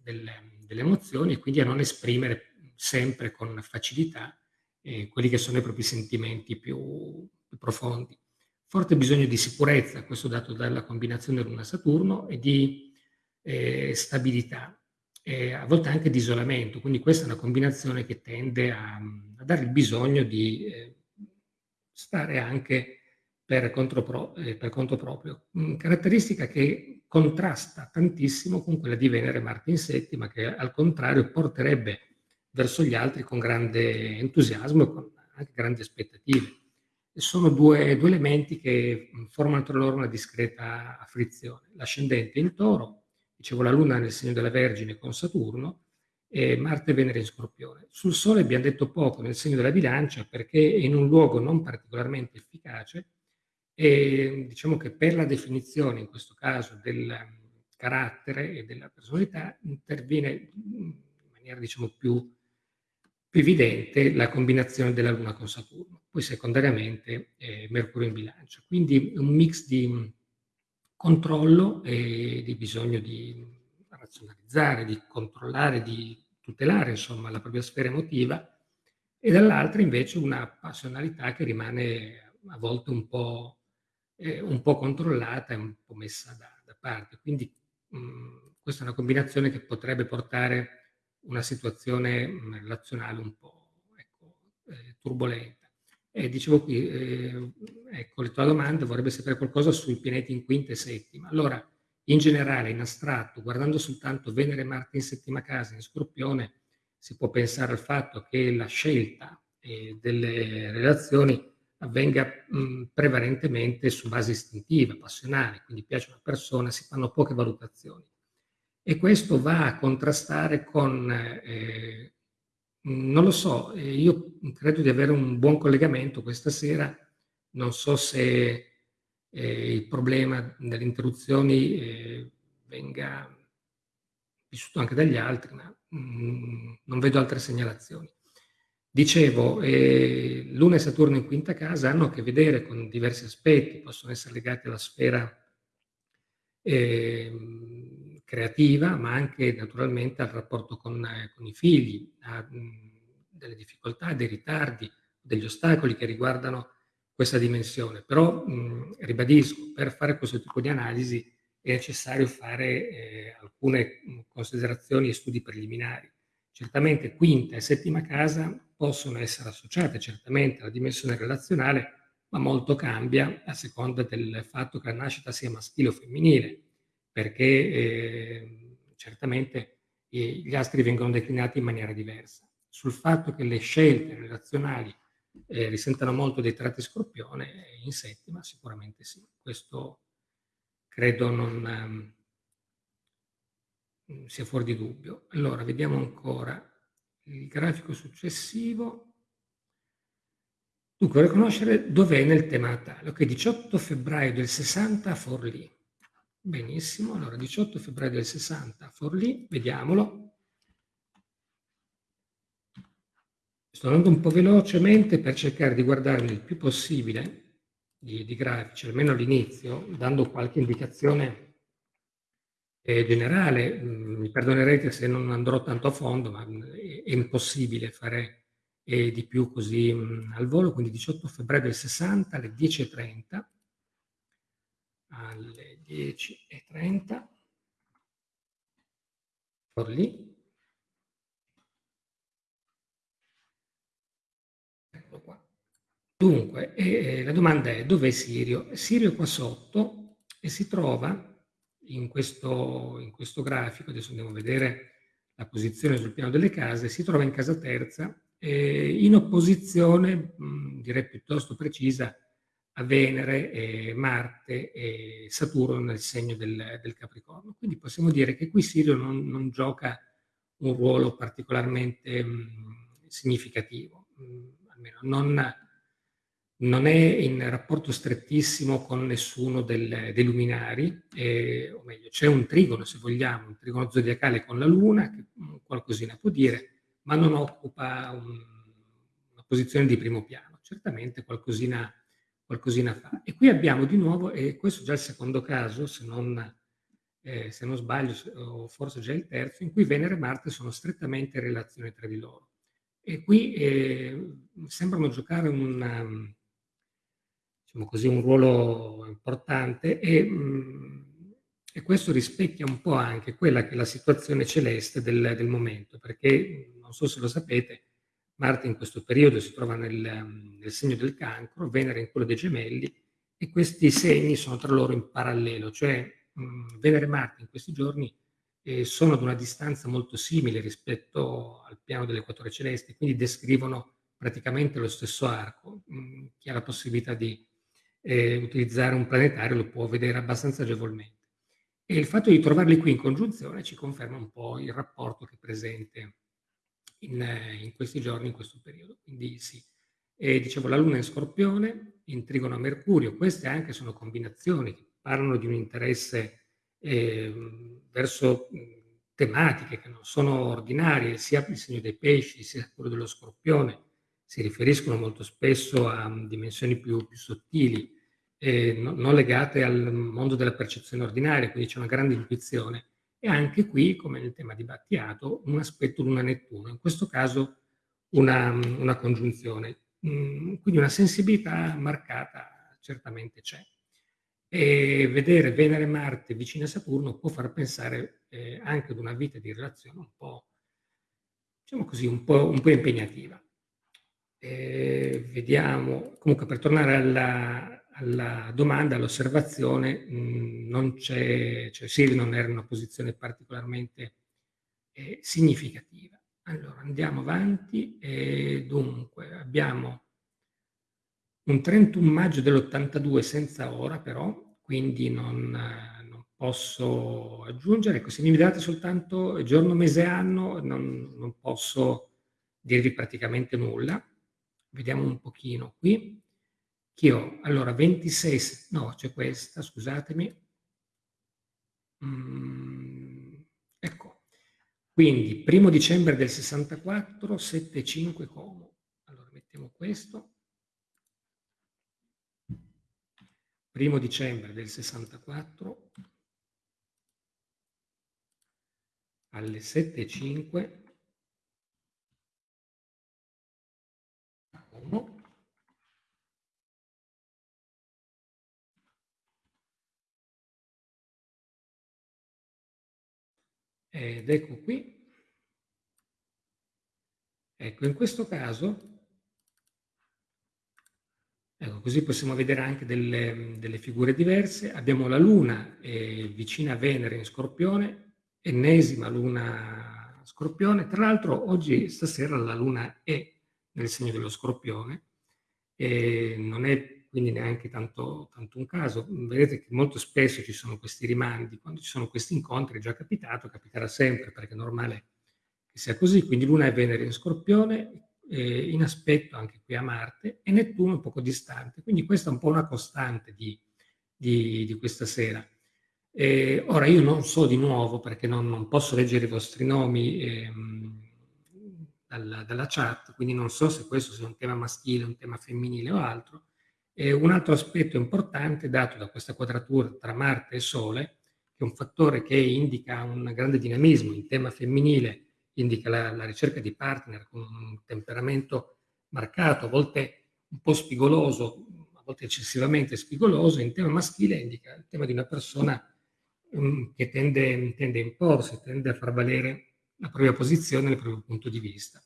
delle, delle, emozioni e quindi a non esprimere sempre con facilità eh, quelli che sono i propri sentimenti più, più profondi forte bisogno di sicurezza, questo dato dalla combinazione Luna-Saturno, e di eh, stabilità, e a volte anche di isolamento. Quindi questa è una combinazione che tende a, a dare il bisogno di eh, stare anche per conto, pro, eh, per conto proprio. Mm, caratteristica che contrasta tantissimo con quella di Venere Marte in settima, che al contrario porterebbe verso gli altri con grande entusiasmo e con anche grandi aspettative sono due, due, elementi che formano tra loro una discreta frizione. L'ascendente in toro, dicevo la Luna nel segno della Vergine con Saturno, e Marte e Venere in Scorpione. Sul Sole abbiamo detto poco nel segno della bilancia perché è in un luogo non particolarmente efficace e diciamo che per la definizione, in questo caso, del carattere e della personalità interviene in maniera diciamo più più evidente la combinazione della Luna con Saturno, poi secondariamente eh, Mercurio in bilancia. Quindi un mix di controllo e di bisogno di razionalizzare, di controllare, di tutelare insomma la propria sfera emotiva e dall'altra invece una passionalità che rimane a volte un po', eh, un po controllata e un po' messa da, da parte. Quindi mh, questa è una combinazione che potrebbe portare una situazione mm, relazionale un po' ecco, eh, turbolenta. E dicevo qui, eh, ecco, la tua domanda vorrebbe sapere qualcosa sui pianeti in quinta e settima. Allora, in generale, in astratto, guardando soltanto Venere Marte in settima casa, in Scorpione, si può pensare al fatto che la scelta eh, delle relazioni avvenga mh, mm, prevalentemente su base istintiva, passionale, quindi piace una persona, si fanno poche valutazioni e questo va a contrastare con, eh, non lo so, eh, io credo di avere un buon collegamento questa sera, non so se eh, il problema delle interruzioni eh, venga vissuto anche dagli altri, ma mh, mm, non vedo altre segnalazioni. Dicevo, eh, Luna e Saturno in quinta casa hanno a che vedere con diversi aspetti, possono essere legati alla sfera eh, creativa, ma anche naturalmente al rapporto con, eh, con i figli, a mh, delle difficoltà, dei ritardi, degli ostacoli che riguardano questa dimensione. Però mh, ribadisco, per fare questo tipo di analisi è necessario fare eh, alcune considerazioni e studi preliminari. Certamente quinta e settima casa possono essere associate certamente alla dimensione relazionale, ma molto cambia a seconda del fatto che la nascita sia maschile o femminile, perché eh, certamente eh, gli astri vengono declinati in maniera diversa. Sul fatto che le scelte relazionali eh, risentano molto dei tratti scorpione, in settima sicuramente sì. Questo credo non um, sia fuori di dubbio. Allora, vediamo ancora il grafico successivo. Dunque, riconoscere dov'è nel tema natale. Ok, 18 febbraio del 60 a Forlì. Benissimo, allora 18 febbraio del 60 a Forlì, vediamolo. Sto andando un po' velocemente per cercare di guardarmi il più possibile di, di grafici, almeno all'inizio, dando qualche indicazione eh, generale. Mm, mi perdonerete se non andrò tanto a fondo, ma mm, è, è impossibile fare eh, di più così mh, mm, al volo. Quindi 18 febbraio del 60 alle 10.30. Alle 10.30. Forlì. Dunque, eh, la domanda è dov'è Sirio? Sirio è qua sotto e si trova in questo, in questo grafico, adesso andiamo a vedere la posizione sul piano delle case, si trova in casa terza eh, in opposizione, mh, direi piuttosto precisa, a Venere, eh, Marte e Saturno nel segno del, del, Capricorno. Quindi possiamo dire che qui Sirio non, non gioca un ruolo particolarmente mh, significativo, mh, almeno non non è in rapporto strettissimo con nessuno del, dei luminari, eh, o meglio, c'è un trigono, se vogliamo, un trigono zodiacale con la Luna, che qualcosina può dire, ma non occupa un, una posizione di primo piano. Certamente qualcosina, qualcosina, fa. E qui abbiamo di nuovo, e questo è già il secondo caso, se non, eh, se non sbaglio, o forse già il terzo, in cui Venere e Marte sono strettamente in relazione tra di loro. E qui eh, sembrano giocare un diciamo così, un ruolo importante e, mh, e, questo rispecchia un po' anche quella che è la situazione celeste del, del, momento, perché non so se lo sapete, Marte in questo periodo si trova nel, nel segno del cancro, Venere in quello dei gemelli e questi segni sono tra loro in parallelo, cioè mh, Venere e Marte in questi giorni eh, sono ad una distanza molto simile rispetto al piano dell'equatore celeste, quindi descrivono praticamente lo stesso arco. Mh, chi ha la possibilità di eh, utilizzare un planetario lo può vedere abbastanza agevolmente. E il fatto di trovarli qui in congiunzione ci conferma un po' il rapporto che è presente in, in questi giorni, in questo periodo. Quindi sì, e, dicevo la Luna in Scorpione, in trigono a Mercurio, queste anche sono combinazioni che parlano di un interesse eh, verso tematiche che non sono ordinarie, sia il segno dei pesci sia quello dello Scorpione, si riferiscono molto spesso a dimensioni più, più sottili, eh, no, non legate al mondo della percezione ordinaria, quindi c'è una grande intuizione. E anche qui, come nel tema di Battiato, un aspetto Luna-Nettuno, in questo caso una, una congiunzione. Mm, quindi una sensibilità marcata certamente c'è. E vedere Venere e Marte vicine a Saturno può far pensare eh, anche ad una vita di relazione un po', diciamo così, un po', un po impegnativa. Eh, vediamo, comunque per tornare alla, alla domanda, all'osservazione, mh, non c'è, cioè Siri non era in una posizione particolarmente eh, significativa. Allora andiamo avanti e dunque abbiamo un 31 maggio dell'82 senza ora però, quindi non, non, posso aggiungere. Ecco, se mi date soltanto giorno, mese, anno, non, non posso dirvi praticamente nulla. Vediamo un pochino qui. Che ho, allora, 26, no, c'è questa, scusatemi. Mm, ecco, quindi primo dicembre del 64, 7-5 Como. Allora, mettiamo questo. Primo dicembre del 64 alle 7.05 ed ecco qui. Ecco in questo caso ecco così possiamo vedere anche delle, delle figure diverse. Abbiamo la luna eh, vicina a Venere in Scorpione ennesima luna Scorpione. Tra l'altro oggi stasera la luna è nel segno dello Scorpione e non è quindi neanche tanto, tanto, un caso. Vedete che molto spesso ci sono questi rimandi, quando ci sono questi incontri è già capitato, capiterà sempre perché è normale che sia così, quindi Luna e Venere in Scorpione, eh, in aspetto anche qui a Marte e Nettuno un poco distante, quindi questa è un po' una costante di, di, di questa sera. Eh, ora io non so di nuovo perché non, non posso leggere i vostri nomi ehm, dalla, dalla chat, quindi non so se questo sia un tema maschile, un tema femminile o altro, e un altro aspetto importante dato da questa quadratura tra Marte e Sole, che è un fattore che indica un grande dinamismo in tema femminile, indica la, la ricerca di partner con un temperamento marcato, a volte un po' spigoloso, a volte eccessivamente spigoloso, in tema maschile indica il tema di una persona um, che tende, tende, a imporsi, tende a far valere la propria posizione, il proprio punto di vista.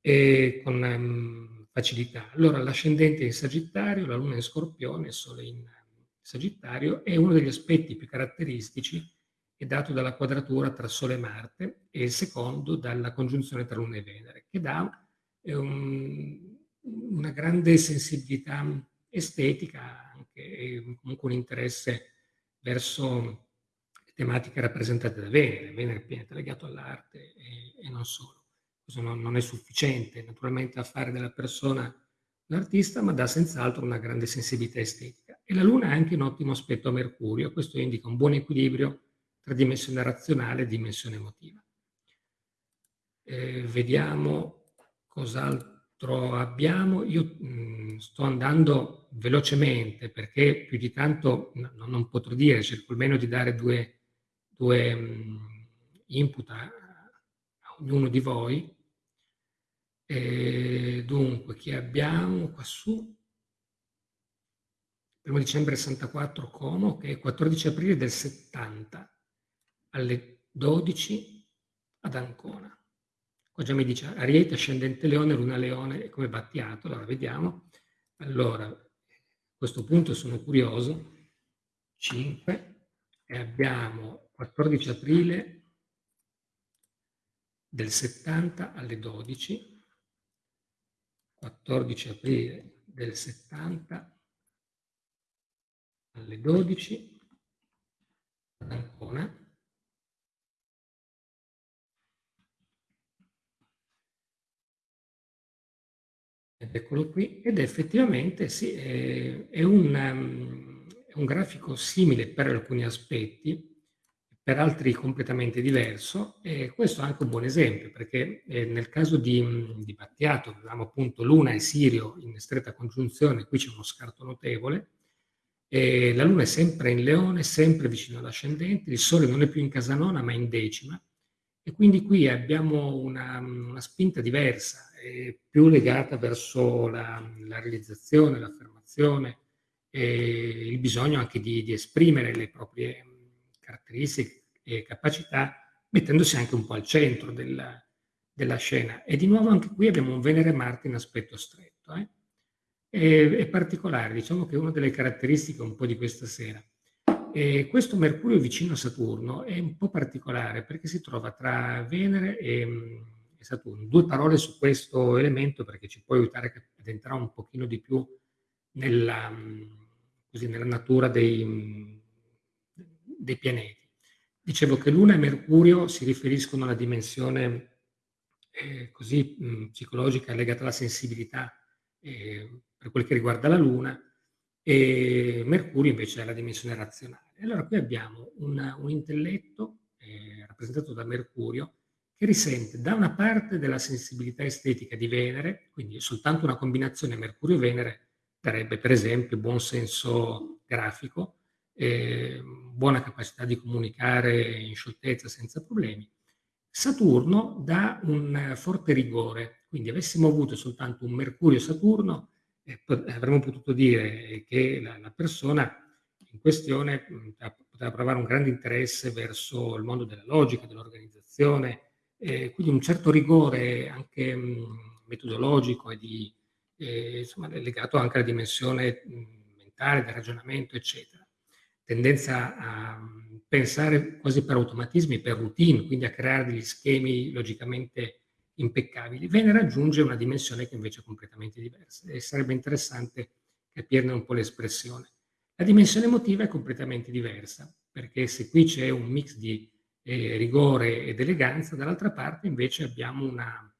E con um, facilità. Allora l'ascendente in Sagittario, la Luna in Scorpione, il Sole in Sagittario è uno degli aspetti più caratteristici è dato dalla quadratura tra Sole e Marte e il secondo dalla congiunzione tra Luna e Venere, che dà un, una grande sensibilità estetica anche, e comunque un interesse verso tematiche rappresentate da Venere. Venere è pienamente legato all'arte e, e non solo questo non, non, è sufficiente naturalmente a fare della persona un artista, ma dà senz'altro una grande sensibilità estetica. E la Luna ha anche un ottimo aspetto a Mercurio, questo indica un buon equilibrio tra dimensione razionale e dimensione emotiva. Eh, vediamo cos'altro abbiamo. Io mh, mm, sto andando velocemente perché più di tanto no, non potrò dire, cerco almeno di dare due, due mh, mm, input a, a ognuno di voi e dunque, chi abbiamo qua su? Primo dicembre 64 Como, che è 14 aprile del 70 alle 12 ad Ancona. Qua già mi dice Ariete, ascendente Leone, Luna Leone, come Battiato, allora vediamo. Allora, a questo punto sono curioso. 5 e abbiamo 14 aprile del 70 alle 12 14 aprile del 70 alle 12 ad Ancona. Ed eccolo qui, ed effettivamente sì, è, è, un, um, è un grafico simile per alcuni aspetti, per altri completamente diverso e questo è anche un buon esempio perché eh, nel caso di, di Battiato avevamo appunto Luna e Sirio in stretta congiunzione, qui c'è uno scarto notevole, e la Luna è sempre in Leone, sempre vicino all'ascendente, il Sole non è più in casa nona ma in decima e quindi qui abbiamo una, una spinta diversa, più legata verso la, la realizzazione, l'affermazione, il bisogno anche di, di esprimere le proprie caratteristiche e capacità, mettendosi anche un po' al centro della, della scena. E di nuovo anche qui abbiamo un Venere-Marte in aspetto stretto. Eh? È, è, particolare, diciamo che è una delle caratteristiche un po' di questa sera. E questo Mercurio vicino a Saturno è un po' particolare perché si trova tra Venere e, e Saturno. Due parole su questo elemento perché ci può aiutare ad entrare un pochino di più nella, così, nella natura dei, dei pianeti. Dicevo che Luna e Mercurio si riferiscono alla dimensione eh, così mh, psicologica legata alla sensibilità eh, per quel che riguarda la Luna e Mercurio invece è la dimensione razionale. Allora qui abbiamo una, un intelletto eh, rappresentato da Mercurio che risente da una parte della sensibilità estetica di Venere, quindi soltanto una combinazione Mercurio-Venere darebbe per esempio buon senso grafico, eh, buona capacità di comunicare in scioltezza senza problemi. Saturno dà un forte rigore, quindi avessimo avuto soltanto un Mercurio-Saturno, eh, avremmo potuto dire che la, la persona in questione poteva provare un grande interesse verso il mondo della logica, dell'organizzazione, eh, quindi un certo rigore anche mh, metodologico e di, eh, insomma, legato anche alla dimensione mh, mentale, del ragionamento, eccetera. Tendenza a mh, pensare quasi per automatismi, per routine, quindi a creare degli schemi logicamente impeccabili. Venere raggiunge una dimensione che invece è completamente diversa e sarebbe interessante capirne un po' l'espressione. La dimensione emotiva è completamente diversa, perché se qui c'è un mix di eh, rigore ed eleganza, dall'altra parte invece abbiamo una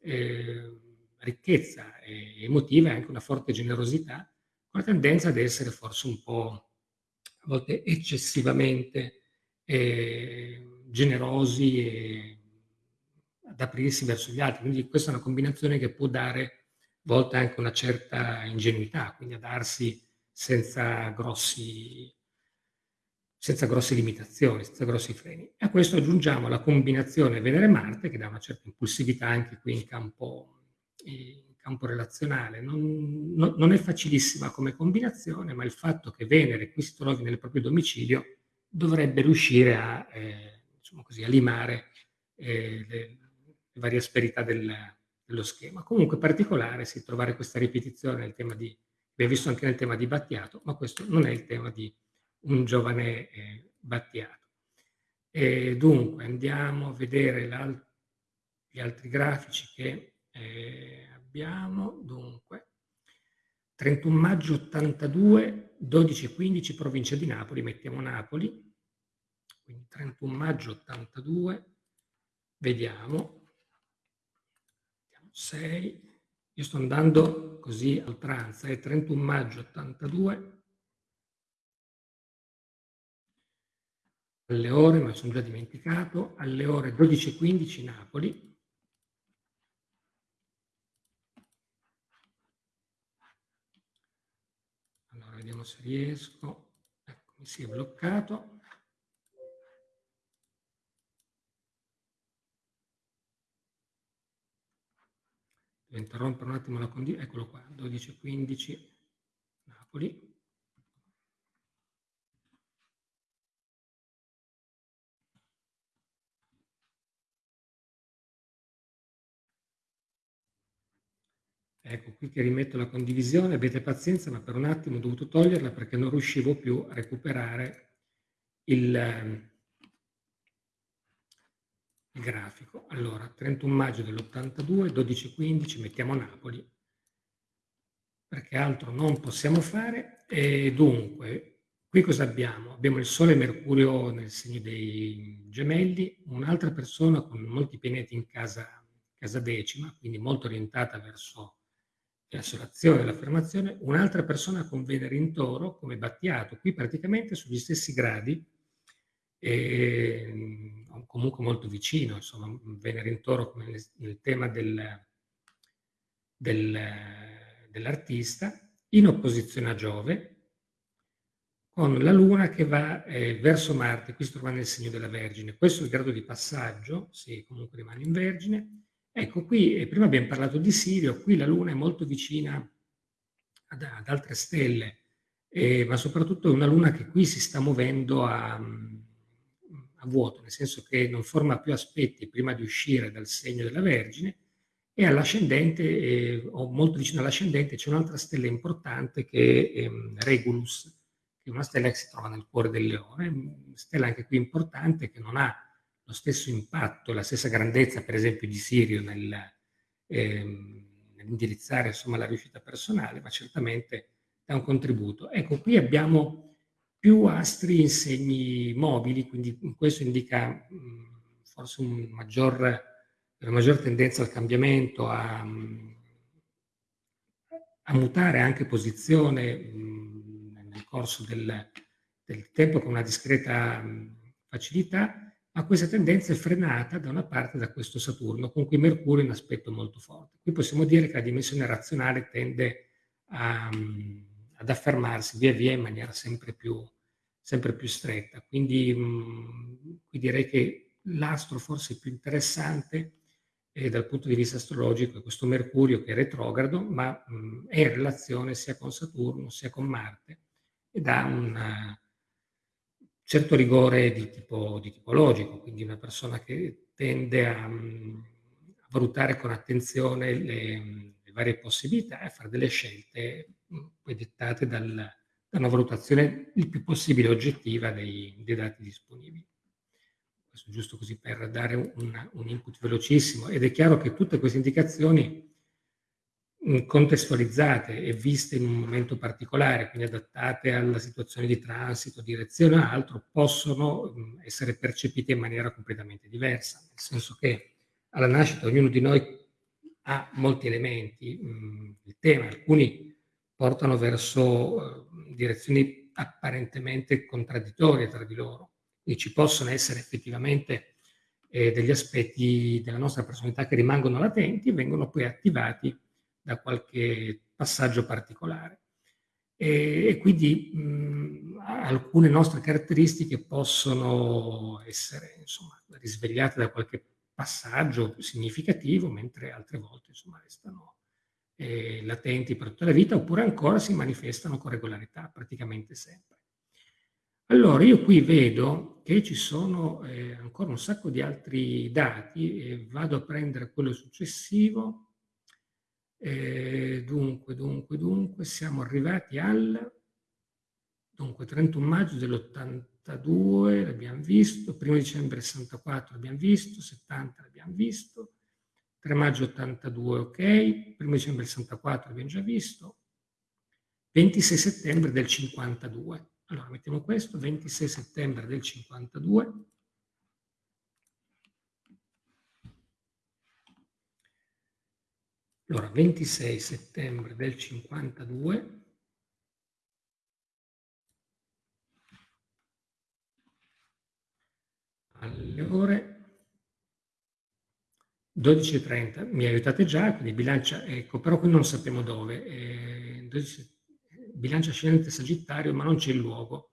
eh, ricchezza eh, emotiva e anche una forte generosità, con la tendenza ad essere forse un po' volte eccessivamente eh, generosi e ad aprirsi verso gli altri. Quindi questa è una combinazione che può dare a volte anche una certa ingenuità, quindi a darsi senza grossi senza grosse limitazioni, senza grossi freni. A questo aggiungiamo la combinazione Venere-Marte che dà una certa impulsività anche qui in campo, in campo relazionale. Non, non, non, è facilissima come combinazione, ma il fatto che Venere qui si trovi nel proprio domicilio dovrebbe riuscire a, eh, diciamo così, a limare eh, le, le, varie asperità del, dello schema. Comunque particolare si trovare questa ripetizione nel tema di, abbiamo visto anche nel tema di Battiato, ma questo non è il tema di un giovane eh, Battiato. E dunque andiamo a vedere gli altri grafici che eh, abbiamo. Dunque, 31 maggio 82, 12-15 provincia di Napoli, mettiamo Napoli, quindi 31 maggio 82, vediamo, 6, io sto andando così a oltranza, è 31 maggio 82, alle ore, ma sono già dimenticato, alle ore 12.15 Napoli. Allora, vediamo se riesco. Ecco, mi si è bloccato. Devo interrompere un attimo la condivisione. Eccolo qua, 12.15 Napoli. Ecco, qui che rimetto la condivisione, avete pazienza, ma per un attimo ho dovuto toglierla perché non riuscivo più a recuperare il, ehm, il grafico. Allora, 31 maggio dell'82, 12.15, mettiamo Napoli, perché altro non possiamo fare. E dunque, qui cosa abbiamo? Abbiamo il Sole e Mercurio nel segno dei gemelli, un'altra persona con molti pianeti in casa, casa decima, quindi molto orientata verso verso l'azione dell'affermazione, un'altra persona con Venere in toro, come Battiato, qui praticamente sugli stessi gradi, e comunque molto vicino, insomma, Venere in toro come nel tema del, del, dell'artista, in opposizione a Giove, con la Luna che va eh, verso Marte, qui si trova nel segno della Vergine. Questo è il grado di passaggio, se comunque rimane in Vergine, Ecco, qui prima abbiamo parlato di Sirio, qui la Luna è molto vicina ad, ad altre stelle, eh, ma soprattutto è una Luna che qui si sta muovendo a, a, vuoto, nel senso che non forma più aspetti prima di uscire dal segno della Vergine e all'ascendente, eh, o molto vicino all'ascendente, c'è un'altra stella importante che è ehm, Regulus, che è una stella che si trova nel cuore del leone, stella anche qui importante che non ha lo stesso impatto, la stessa grandezza, per esempio, di Sirio nel, ehm, nell'indirizzare insomma, la riuscita personale, ma certamente dà un contributo. Ecco, qui abbiamo più astri in segni mobili, quindi questo indica mh, forse un maggior, una maggior tendenza al cambiamento, a, a mutare anche posizione mh, nel corso del, del, tempo con una discreta mh, facilità, ma questa tendenza è frenata da una parte da questo Saturno, con cui Mercurio è in aspetto molto forte. Qui possiamo dire che la dimensione razionale tende a ad affermarsi via via in maniera sempre più, sempre più stretta. Quindi mh, qui direi che l'astro forse più interessante eh, dal punto di vista astrologico è questo Mercurio che è retrogrado, ma mh, è in relazione sia con Saturno sia con Marte ed ha un uh, certo rigore di tipo, di tipo, logico, quindi una persona che tende a, mh, a valutare con attenzione le, le varie possibilità e fare delle scelte poi dettate dal, da una valutazione il più possibile oggettiva dei, dei dati disponibili. Questo giusto così per dare un, un, input velocissimo ed è chiaro che tutte queste indicazioni contestualizzate e viste in un momento particolare, quindi adattate alla situazione di transito, direzione o altro, possono essere percepite in maniera completamente diversa, nel senso che alla nascita ognuno di noi ha molti elementi, il tema, alcuni portano verso eh, direzioni apparentemente contraddittorie tra di loro. Quindi ci possono essere effettivamente eh, degli aspetti della nostra personalità che rimangono latenti e vengono poi attivati da qualche passaggio particolare. E, e quindi mh, alcune nostre caratteristiche possono essere insomma, risvegliate da qualche passaggio significativo, mentre altre volte insomma, restano eh, latenti per tutta la vita, oppure ancora si manifestano con regolarità, praticamente sempre. Allora, io qui vedo che ci sono eh, ancora un sacco di altri dati e vado a prendere quello successivo. Eh, dunque, dunque, dunque, siamo arrivati al dunque, 31 maggio dell'82, l'abbiamo visto, 1 dicembre 64 l'abbiamo visto, 70 l'abbiamo visto, 3 maggio 82, ok, 1 dicembre 64 abbiamo già visto, 26 settembre del 52. Allora mettiamo questo, 26 settembre del 52. Allora, 26 settembre del 52. Alle ore 12.30, mi aiutate già, quindi bilancia, ecco, però qui non sappiamo dove. Eh, 12, bilancia ascendente Sagittario, ma non c'è il luogo.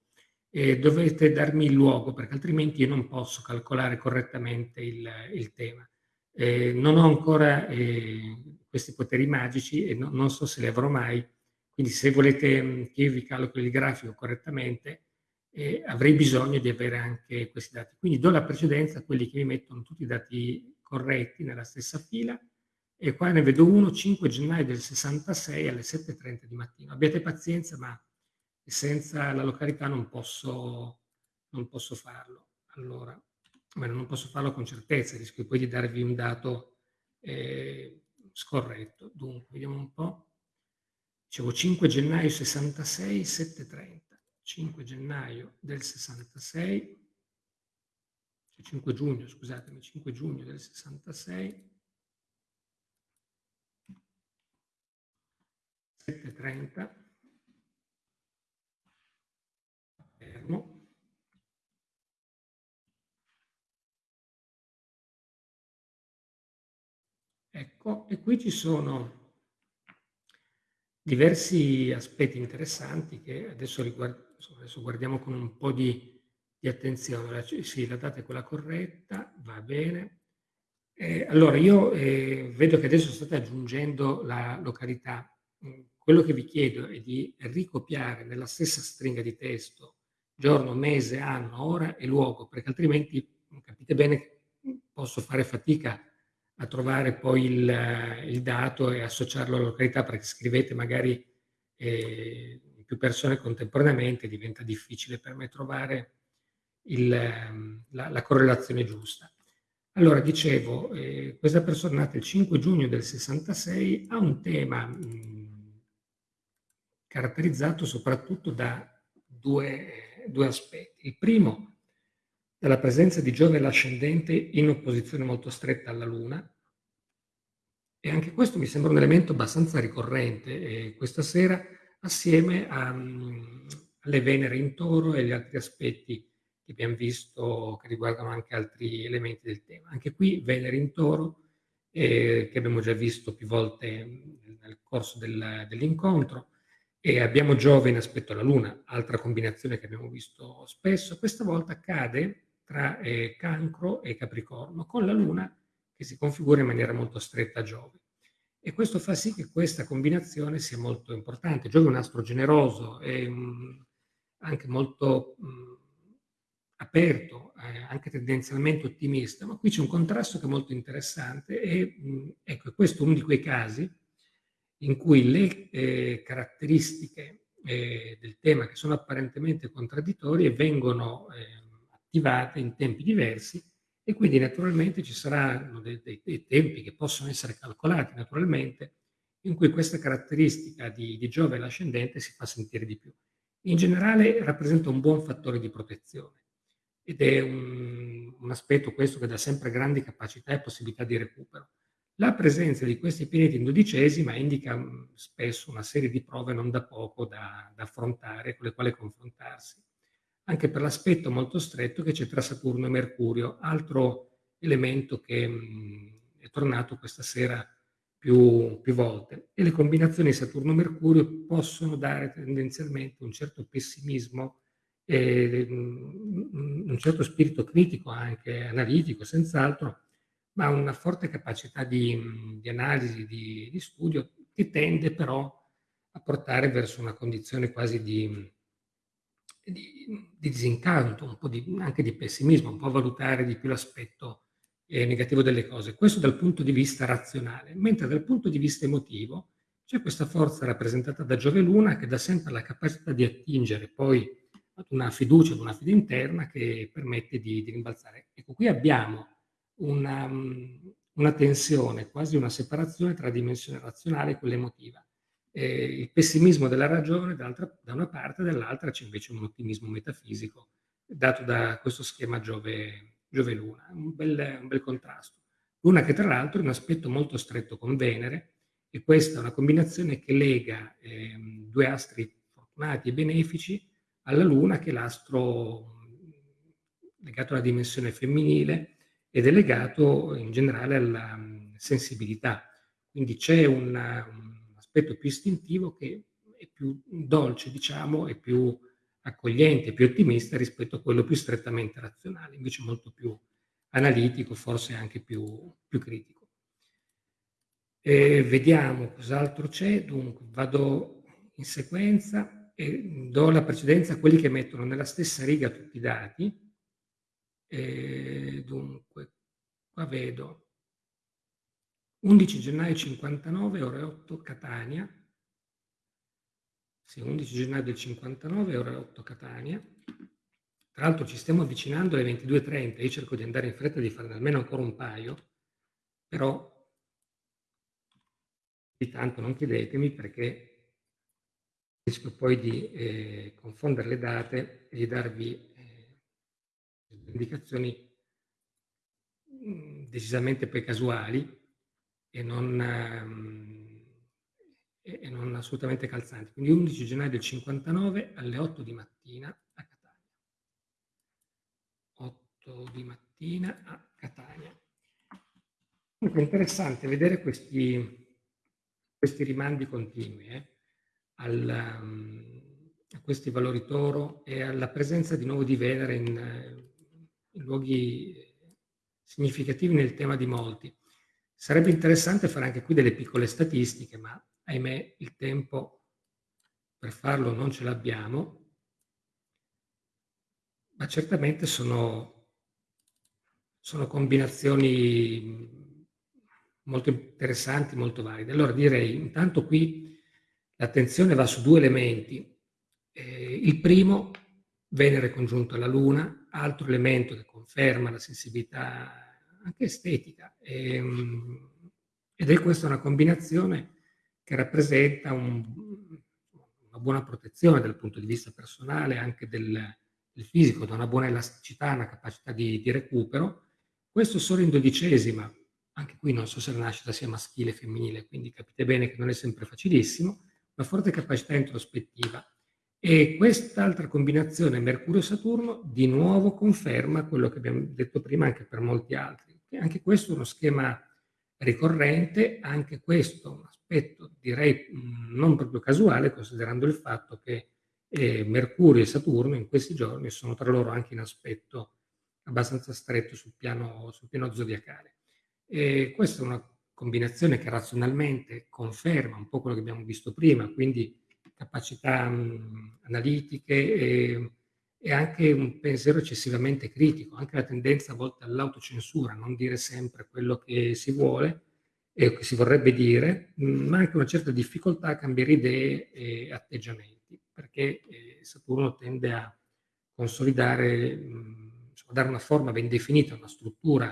Eh, dovete darmi il luogo, perché altrimenti io non posso calcolare correttamente il, il tema. Eh, non ho ancora eh, questi poteri magici e no, non so se li avrò mai, quindi se volete mm, che io vi calcoli il grafico correttamente, eh, avrei bisogno di avere anche questi dati. Quindi do la precedenza a quelli che mi mettono tutti i dati corretti nella stessa fila e qua ne vedo uno 5 gennaio del 66 alle 7.30 di mattino. Abbiate pazienza, ma senza la località non posso, non posso farlo. Allora, beh, non posso farlo con certezza, rischio poi di darvi un dato eh, scorretto. Dunque, vediamo un po'. Dicevo 5 gennaio 66, 7.30. 5 gennaio del 66 5 giugno, scusatemi, 5 giugno del 66, 7.30, Palermo, Ecco, e qui ci sono diversi aspetti interessanti che adesso, riguard- adesso guardiamo con un po' di di attenzione. Sì, la data è quella corretta, va bene. Eh, allora, io eh, vedo che adesso state aggiungendo la località. Mm, quello che vi chiedo è di ricopiare nella stessa stringa di testo giorno, mese, anno, ora e luogo, perché altrimenti capite bene che posso fare fatica a trovare poi il, il dato e associarlo alla località, perché scrivete magari eh, più persone contemporaneamente, diventa difficile per me trovare il, ehm, la, la, correlazione giusta. Allora, dicevo, eh, questa persona nata il 5 giugno del 66 ha un tema mh, caratterizzato soprattutto da due due aspetti. Il primo, dalla presenza di Giove l'ascendente in opposizione molto stretta alla Luna, e anche questo mi sembra un elemento abbastanza ricorrente eh, questa sera, assieme a, um, alle Venere in toro e agli altri aspetti che abbiamo visto che riguardano anche altri elementi del tema. Anche qui Venere in toro, eh, che abbiamo già visto più volte nel corso del, dell'incontro, e abbiamo Giove in aspetto alla Luna, altra combinazione che abbiamo visto spesso. Questa volta cade tra eh, Cancro e Capricorno, con la Luna che si configura in maniera molto stretta a Giove. E questo fa sì che questa combinazione sia molto importante. Giove è un astro generoso e um, anche molto um, aperto, eh, anche tendenzialmente ottimista, ma qui c'è un contrasto che è molto interessante e mh, ecco, questo è uno di quei casi in cui le eh, caratteristiche eh, del tema che sono apparentemente contraddittorie vengono eh, attivate in tempi diversi e quindi naturalmente ci saranno dei, dei, dei, tempi che possono essere calcolati naturalmente in cui questa caratteristica di, di Giove l'ascendente si fa sentire di più. In generale rappresenta un buon fattore di protezione ed è un, un aspetto questo che dà sempre grandi capacità e possibilità di recupero. La presenza di questi pianeti in dodicesima indica mm, spesso una serie di prove non da poco da, da affrontare, con le quali confrontarsi, anche per l'aspetto molto stretto che c'è tra Saturno e Mercurio, altro elemento che mh, è tornato questa sera più, più volte. E le combinazioni Saturno-Mercurio possono dare tendenzialmente un certo pessimismo e un certo spirito critico anche analitico, senz'altro, ma una forte capacità di, di analisi, di, di, studio, che tende però a portare verso una condizione quasi di, di disincanto, un po' anche di pessimismo, un po' valutare di più l'aspetto eh, negativo delle cose. Questo dal punto di vista razionale, mentre dal punto di vista emotivo c'è questa forza rappresentata da Giove Luna che dà sempre la capacità di attingere poi ad una fiducia, ad una fede interna che permette di, di rimbalzare. Ecco, qui abbiamo una, una, tensione, quasi una separazione tra dimensione razionale e quella emotiva. Eh, il pessimismo della ragione da una parte, dall'altra c'è invece un ottimismo metafisico dato da questo schema Giove, Giove Luna, un bel, un bel contrasto. Luna che tra l'altro è un aspetto molto stretto con Venere e questa è una combinazione che lega eh, due astri fortunati e benefici alla Luna, che è l'astro legato alla dimensione femminile ed è legato in generale alla sensibilità. Quindi c'è un, un aspetto più istintivo che è più dolce, diciamo, e più accogliente, più ottimista rispetto a quello più strettamente razionale, invece molto più analitico, forse anche più, più critico. E vediamo cos'altro c'è, dunque vado in sequenza e do la precedenza a quelli che mettono nella stessa riga tutti i dati. E dunque, qua vedo 11 gennaio 59, ore 8 Catania. Sì, 11 gennaio del 59, ore 8 Catania. Tra l'altro ci stiamo avvicinando alle 22.30, io cerco di andare in fretta di farne almeno ancora un paio, però di tanto non chiedetemi perché rischio poi di eh, confondere le date e di darvi eh, indicazioni mh, mm, decisamente poi casuali e non, um, e non, assolutamente calzanti. Quindi 11 gennaio del 59 alle 8 di mattina a Catania. 8 di mattina a Catania. Comunque è interessante vedere questi, questi rimandi continui. Eh? al, um, a questi valori toro e alla presenza di nuovo di Venere in, in luoghi significativi nel tema di molti. Sarebbe interessante fare anche qui delle piccole statistiche, ma ahimè il tempo per farlo non ce l'abbiamo, ma certamente sono, sono combinazioni molto interessanti, molto valide. Allora direi intanto qui L'attenzione va su due elementi. Eh, il primo, Venere congiunto alla Luna, altro elemento che conferma la sensibilità anche estetica. E, ehm, ed è questa una combinazione che rappresenta un, una buona protezione dal punto di vista personale, anche del, del fisico, da una buona elasticità, una capacità di, di recupero. Questo solo in dodicesima, anche qui non so se la nascita sia maschile o femminile, quindi capite bene che non è sempre facilissimo, una forte capacità introspettiva. E quest'altra combinazione Mercurio-Saturno di nuovo conferma quello che abbiamo detto prima anche per molti altri. E anche questo è uno schema ricorrente, anche questo un aspetto direi non proprio casuale, considerando il fatto che eh, Mercurio e Saturno in questi giorni sono tra loro anche in aspetto abbastanza stretto sul piano, sul piano zodiacale. E questa è una combinazione che razionalmente conferma un po' quello che abbiamo visto prima, quindi capacità mh, analitiche e, e, anche un pensiero eccessivamente critico, anche la tendenza a volte all'autocensura, non dire sempre quello che si vuole e che si vorrebbe dire, mh, ma anche una certa difficoltà a cambiare idee e atteggiamenti, perché eh, Saturno tende a consolidare, mh, insomma, dare una forma ben definita, una struttura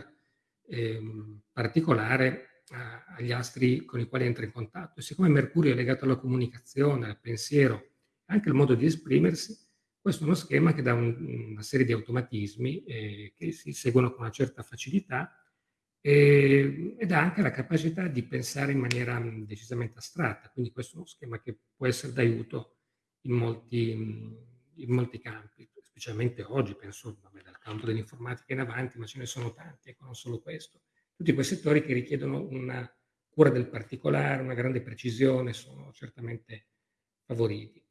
ehm, particolare a, agli astri con i quali entra in contatto. E siccome Mercurio è legato alla comunicazione, al pensiero, anche al modo di esprimersi, questo è uno schema che dà un, una serie di automatismi eh, che si seguono con una certa facilità eh, ed ha anche la capacità di pensare in maniera decisamente astratta. Quindi questo è uno schema che può essere d'aiuto in molti, in molti campi, specialmente oggi, penso vabbè, dal campo dell'informatica in avanti, ma ce ne sono tanti, ecco, non solo questo tutti quei settori che richiedono una cura del particolare, una grande precisione, sono certamente favoriti.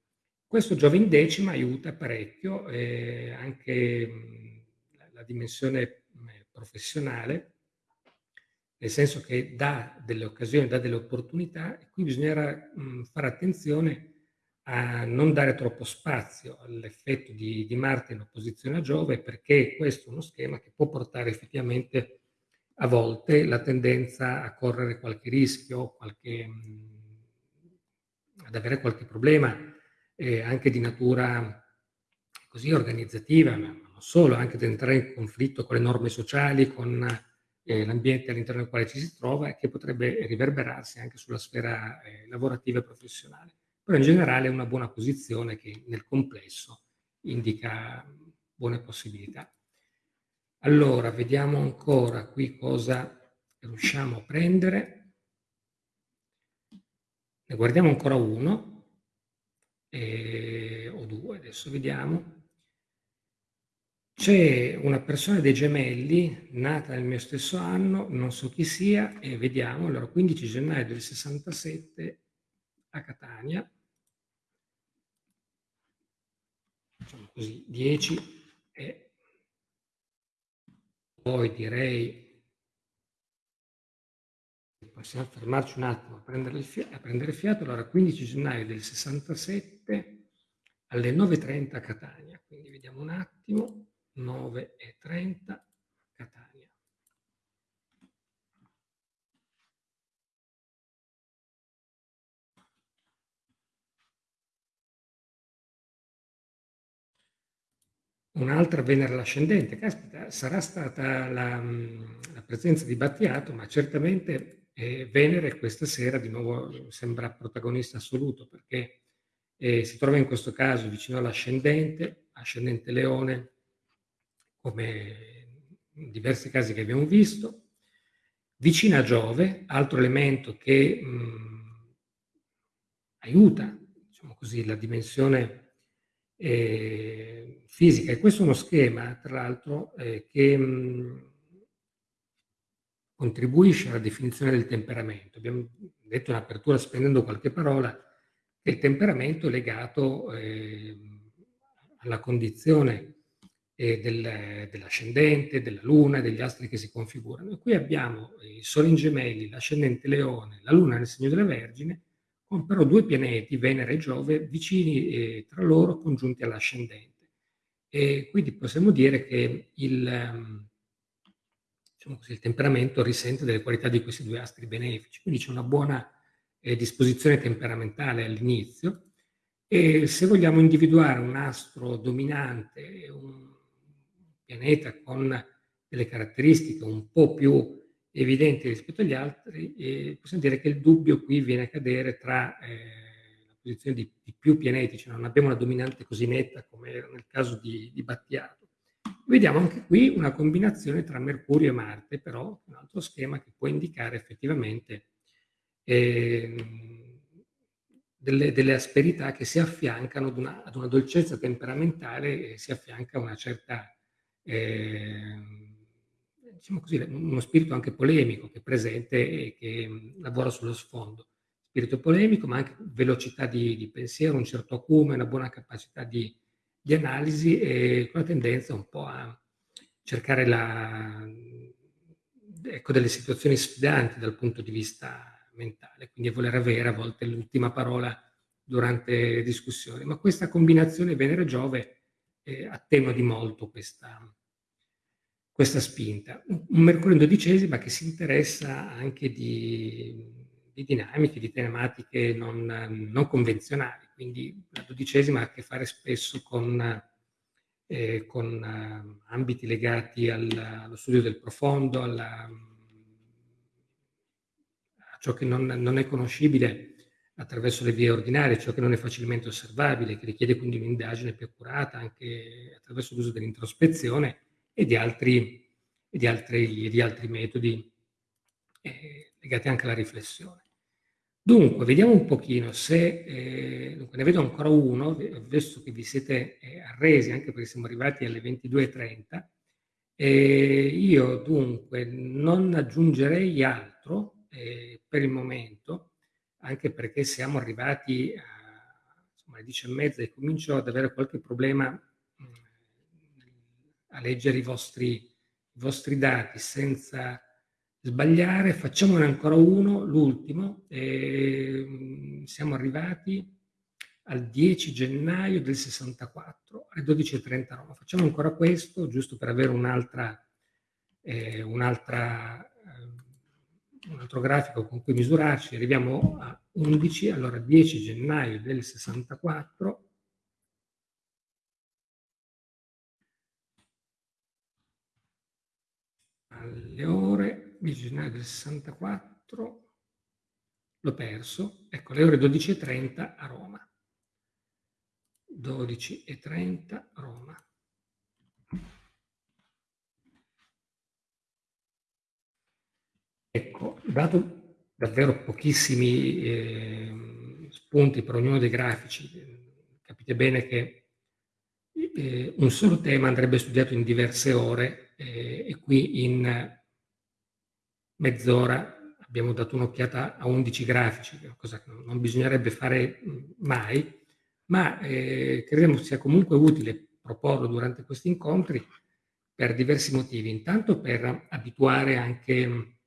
Questo Giove in decima aiuta parecchio eh, anche mh, la, dimensione mh, professionale, nel senso che dà delle occasioni, dà delle opportunità e qui bisognerà mh, fare attenzione a non dare troppo spazio all'effetto di, di Marte in opposizione a Giove perché questo è uno schema che può portare effettivamente a volte la tendenza a correre qualche rischio, qualche, ad avere qualche problema eh, anche di natura così organizzativa, ma non solo, anche ad entrare in conflitto con le norme sociali, con eh, l'ambiente all'interno del quale ci si trova e che potrebbe riverberarsi anche sulla sfera eh, lavorativa e professionale. Però in generale è una buona posizione che nel complesso indica buone possibilità. Allora, vediamo ancora qui cosa riusciamo a prendere. Ne guardiamo ancora uno, eh, o due, adesso vediamo. C'è una persona dei gemelli, nata nel mio stesso anno, non so chi sia, e vediamo, allora 15 gennaio del 67 a Catania, facciamo così, 10 e poi direi possiamo fermarci un attimo a prendere, a prendere fiato. Allora, 15 gennaio del 67 alle 9.30 a Catania. Quindi vediamo un attimo, 9.30 Catania. Un'altra Venere l'ascendente, caspita, sarà stata la, la presenza di Battiato, ma certamente eh, Venere questa sera di nuovo sembra protagonista assoluto perché eh, si trova in questo caso vicino all'ascendente, ascendente leone, come in diversi casi che abbiamo visto, vicino a Giove, altro elemento che mh, aiuta, diciamo così, la dimensione eh, fisica. E questo è uno schema, tra l'altro, eh, che mh, contribuisce alla definizione del temperamento. Abbiamo detto in apertura, spendendo qualche parola, il temperamento è legato eh, alla condizione eh, del, dell'ascendente, della luna e degli astri che si configurano. E qui abbiamo il Sole in gemelli, l'ascendente leone, la luna nel segno della Vergine, con però due pianeti, Venere e Giove, vicini eh, tra loro, congiunti all'ascendente. E quindi possiamo dire che il, ehm, diciamo così, il, temperamento risente delle qualità di questi due astri benefici, quindi c'è una buona eh, disposizione temperamentale all'inizio. E se vogliamo individuare un astro dominante, un pianeta con delle caratteristiche un po' più evidenti rispetto agli altri, eh, possiamo dire che il dubbio qui viene a cadere tra eh, la posizione di, di, più pianeti, cioè non abbiamo una dominante così netta come nel caso di, di Battiato. Vediamo anche qui una combinazione tra Mercurio e Marte, però un altro schema che può indicare effettivamente eh, delle, delle, asperità che si affiancano ad una, ad una, dolcezza temperamentale e si affianca una certa, eh, diciamo così, uno spirito anche polemico che è presente e che mm, lavora sullo sfondo. Spirito polemico, ma anche velocità di, di pensiero, un certo acume, una buona capacità di, di analisi e con la tendenza un po' a cercare la, ecco, delle situazioni sfidanti dal punto di vista mentale, quindi voler avere a volte l'ultima parola durante le discussioni. Ma questa combinazione Venere-Giove eh, attenua di molto questa, questa spinta. Un Mercurio in dodicesima che si interessa anche di, di dinamiche, di tematiche non, non, convenzionali, quindi la dodicesima ha a che fare spesso con, eh, con uh, ambiti legati al, allo studio del profondo, alla ciò che non, non è conoscibile attraverso le vie ordinarie, ciò che non è facilmente osservabile, che richiede quindi un'indagine più accurata anche attraverso l'uso dell'introspezione e di altri, e di altri, di altri metodi eh, legati anche alla riflessione. Dunque, vediamo un pochino se, eh, dunque, ne vedo ancora uno, visto che vi siete eh, arresi, anche perché siamo arrivati alle 22.30, eh, io dunque non aggiungerei altro, eh, per il momento, anche perché siamo arrivati a, insomma, alle 10 e mezza e comincio ad avere qualche problema mh, a leggere i vostri, i vostri dati senza sbagliare. Facciamone ancora uno, l'ultimo. Eh, siamo arrivati al 10 gennaio del 64 alle 12.30 a Roma. Facciamo ancora questo, giusto per avere un'altra, eh, un'altra un altro grafico con cui misurarci, arriviamo a 11, allora 10 gennaio del 64, alle ore 10 gennaio del 64, l'ho perso, ecco le ore 12.30 a Roma. 12.30 Roma. Ecco, dato davvero pochissimi eh, spunti per ognuno dei grafici, capite bene che eh, un solo tema andrebbe studiato in diverse ore eh, e qui in mezz'ora abbiamo dato un'occhiata a 11 grafici, cosa che non bisognerebbe fare mai, ma eh, crediamo sia comunque utile proporlo durante questi incontri per diversi motivi. Intanto per abituare anche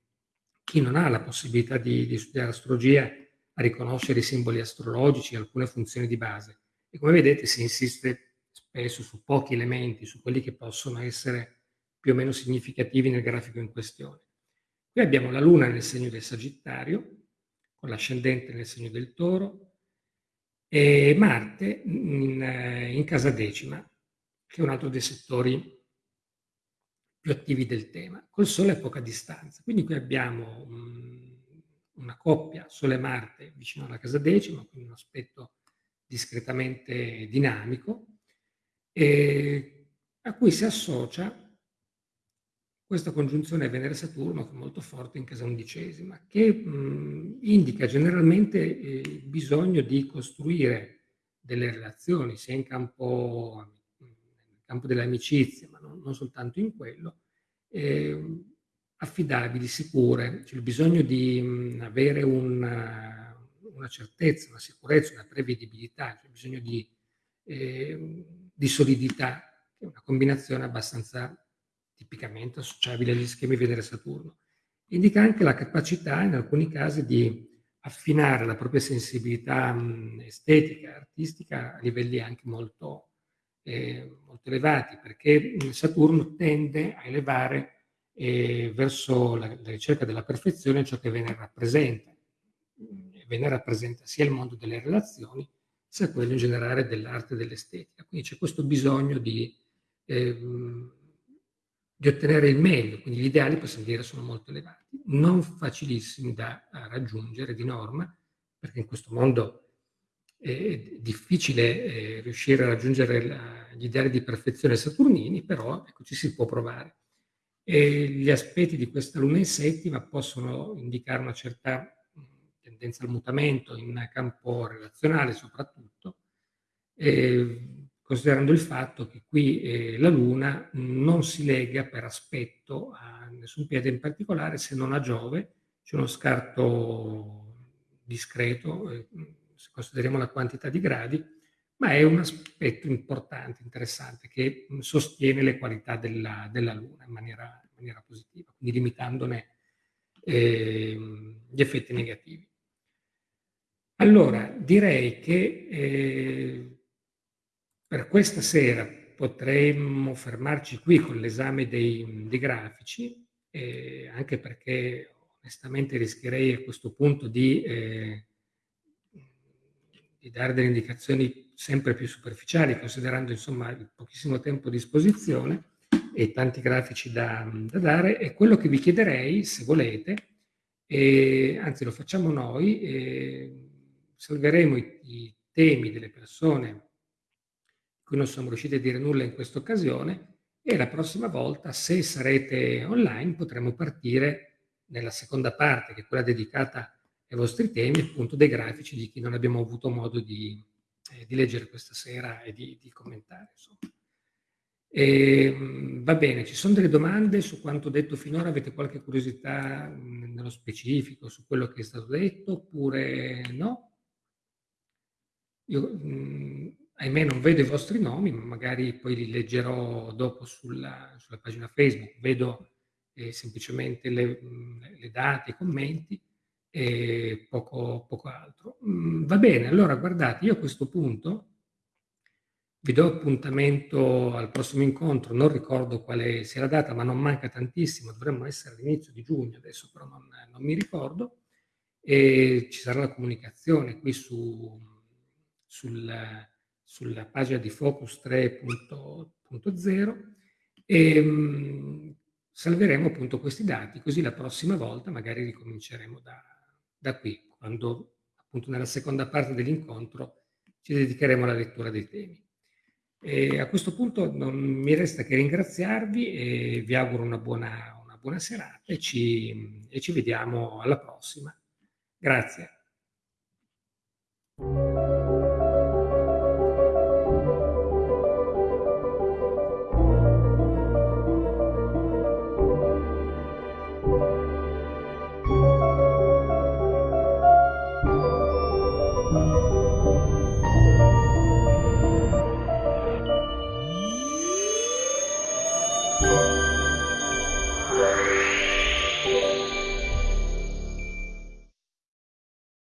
chi non ha la possibilità di, di studiare astrologia a riconoscere i simboli astrologici, alcune funzioni di base. E come vedete si insiste spesso su pochi elementi, su quelli che possono essere più o meno significativi nel grafico in questione. Qui abbiamo la Luna nel segno del Sagittario, con l'ascendente nel segno del Toro, e Marte in, in casa decima, che è un altro dei settori più attivi del tema, col Sole a poca distanza. Quindi qui abbiamo um, una coppia Sole-Marte vicino alla casa decima, quindi un aspetto discretamente dinamico, a cui si associa questa congiunzione Venere-Saturno che è molto forte in casa undicesima, che mh, indica generalmente eh, il bisogno di costruire delle relazioni sia in campo campo delle amicizie, ma non, non soltanto in quello, eh, affidabili, sicure, c'è il bisogno di mh, avere una, una, certezza, una sicurezza, una prevedibilità, c'è bisogno di, eh, di solidità, è una combinazione abbastanza tipicamente associabile agli schemi Venere-Saturno. Indica anche la capacità, in alcuni casi, di affinare la propria sensibilità mh, estetica, artistica a livelli anche molto eh, molto elevati, perché Saturno tende a elevare eh, verso la, la, ricerca della perfezione ciò che Venere rappresenta. Venere rappresenta sia il mondo delle relazioni, sia quello in generale dell'arte e dell'estetica. Quindi c'è questo bisogno di, eh, di ottenere il meglio, quindi gli ideali possiamo dire sono molto elevati, non facilissimi da raggiungere di norma, perché in questo mondo è difficile eh, riuscire a raggiungere la, gli ideali di perfezione saturnini, però ecco, ci si può provare. E gli aspetti di questa luna in settima possono indicare una certa tendenza al mutamento in campo relazionale soprattutto, eh, considerando il fatto che qui eh, la Luna non si lega per aspetto a nessun piede in particolare se non a Giove, c'è uno scarto discreto, eh, se consideriamo la quantità di gradi, ma è un aspetto importante, interessante, che sostiene le qualità della, della Luna in maniera, in maniera, positiva, quindi limitandone eh, gli effetti negativi. Allora, direi che eh, per questa sera potremmo fermarci qui con l'esame dei, dei grafici, eh, anche perché onestamente rischierei a questo punto di, eh, di, dare delle indicazioni sempre più superficiali, considerando insomma il pochissimo tempo a disposizione e tanti grafici da, da dare. E quello che vi chiederei, se volete, anzi lo facciamo noi, eh, salveremo i, i temi delle persone cui non siamo riusciti a dire nulla in questa occasione e la prossima volta, se sarete online, potremo partire nella seconda parte, che è quella dedicata ai vostri temi, appunto dei grafici di chi non abbiamo avuto modo di, eh, di leggere questa sera e di, di commentare. E, ehm, va bene, ci sono delle domande su quanto detto finora? Avete qualche curiosità nello specifico su quello che è stato detto oppure no? Io, mh, ahimè, non vedo i vostri nomi, ma magari poi li leggerò dopo sulla, sulla pagina Facebook. Vedo eh, semplicemente le, le, date, i commenti e poco, poco altro. Mh, va bene, allora guardate, io a questo punto vi do appuntamento al prossimo incontro, non ricordo quale sia la data, ma non manca tantissimo, dovremmo essere all'inizio di giugno, adesso però non, non mi ricordo, e ci sarà la comunicazione qui su, sul, sulla pagina di Focus 3.0 e mh, salveremo appunto questi dati, così la prossima volta magari ricominceremo da, da qui, quando appunto nella seconda parte dell'incontro ci dedicheremo alla lettura dei temi. E a questo punto non mi resta che ringraziarvi e vi auguro una buona, una buona serata e ci, e ci vediamo alla prossima. Grazie.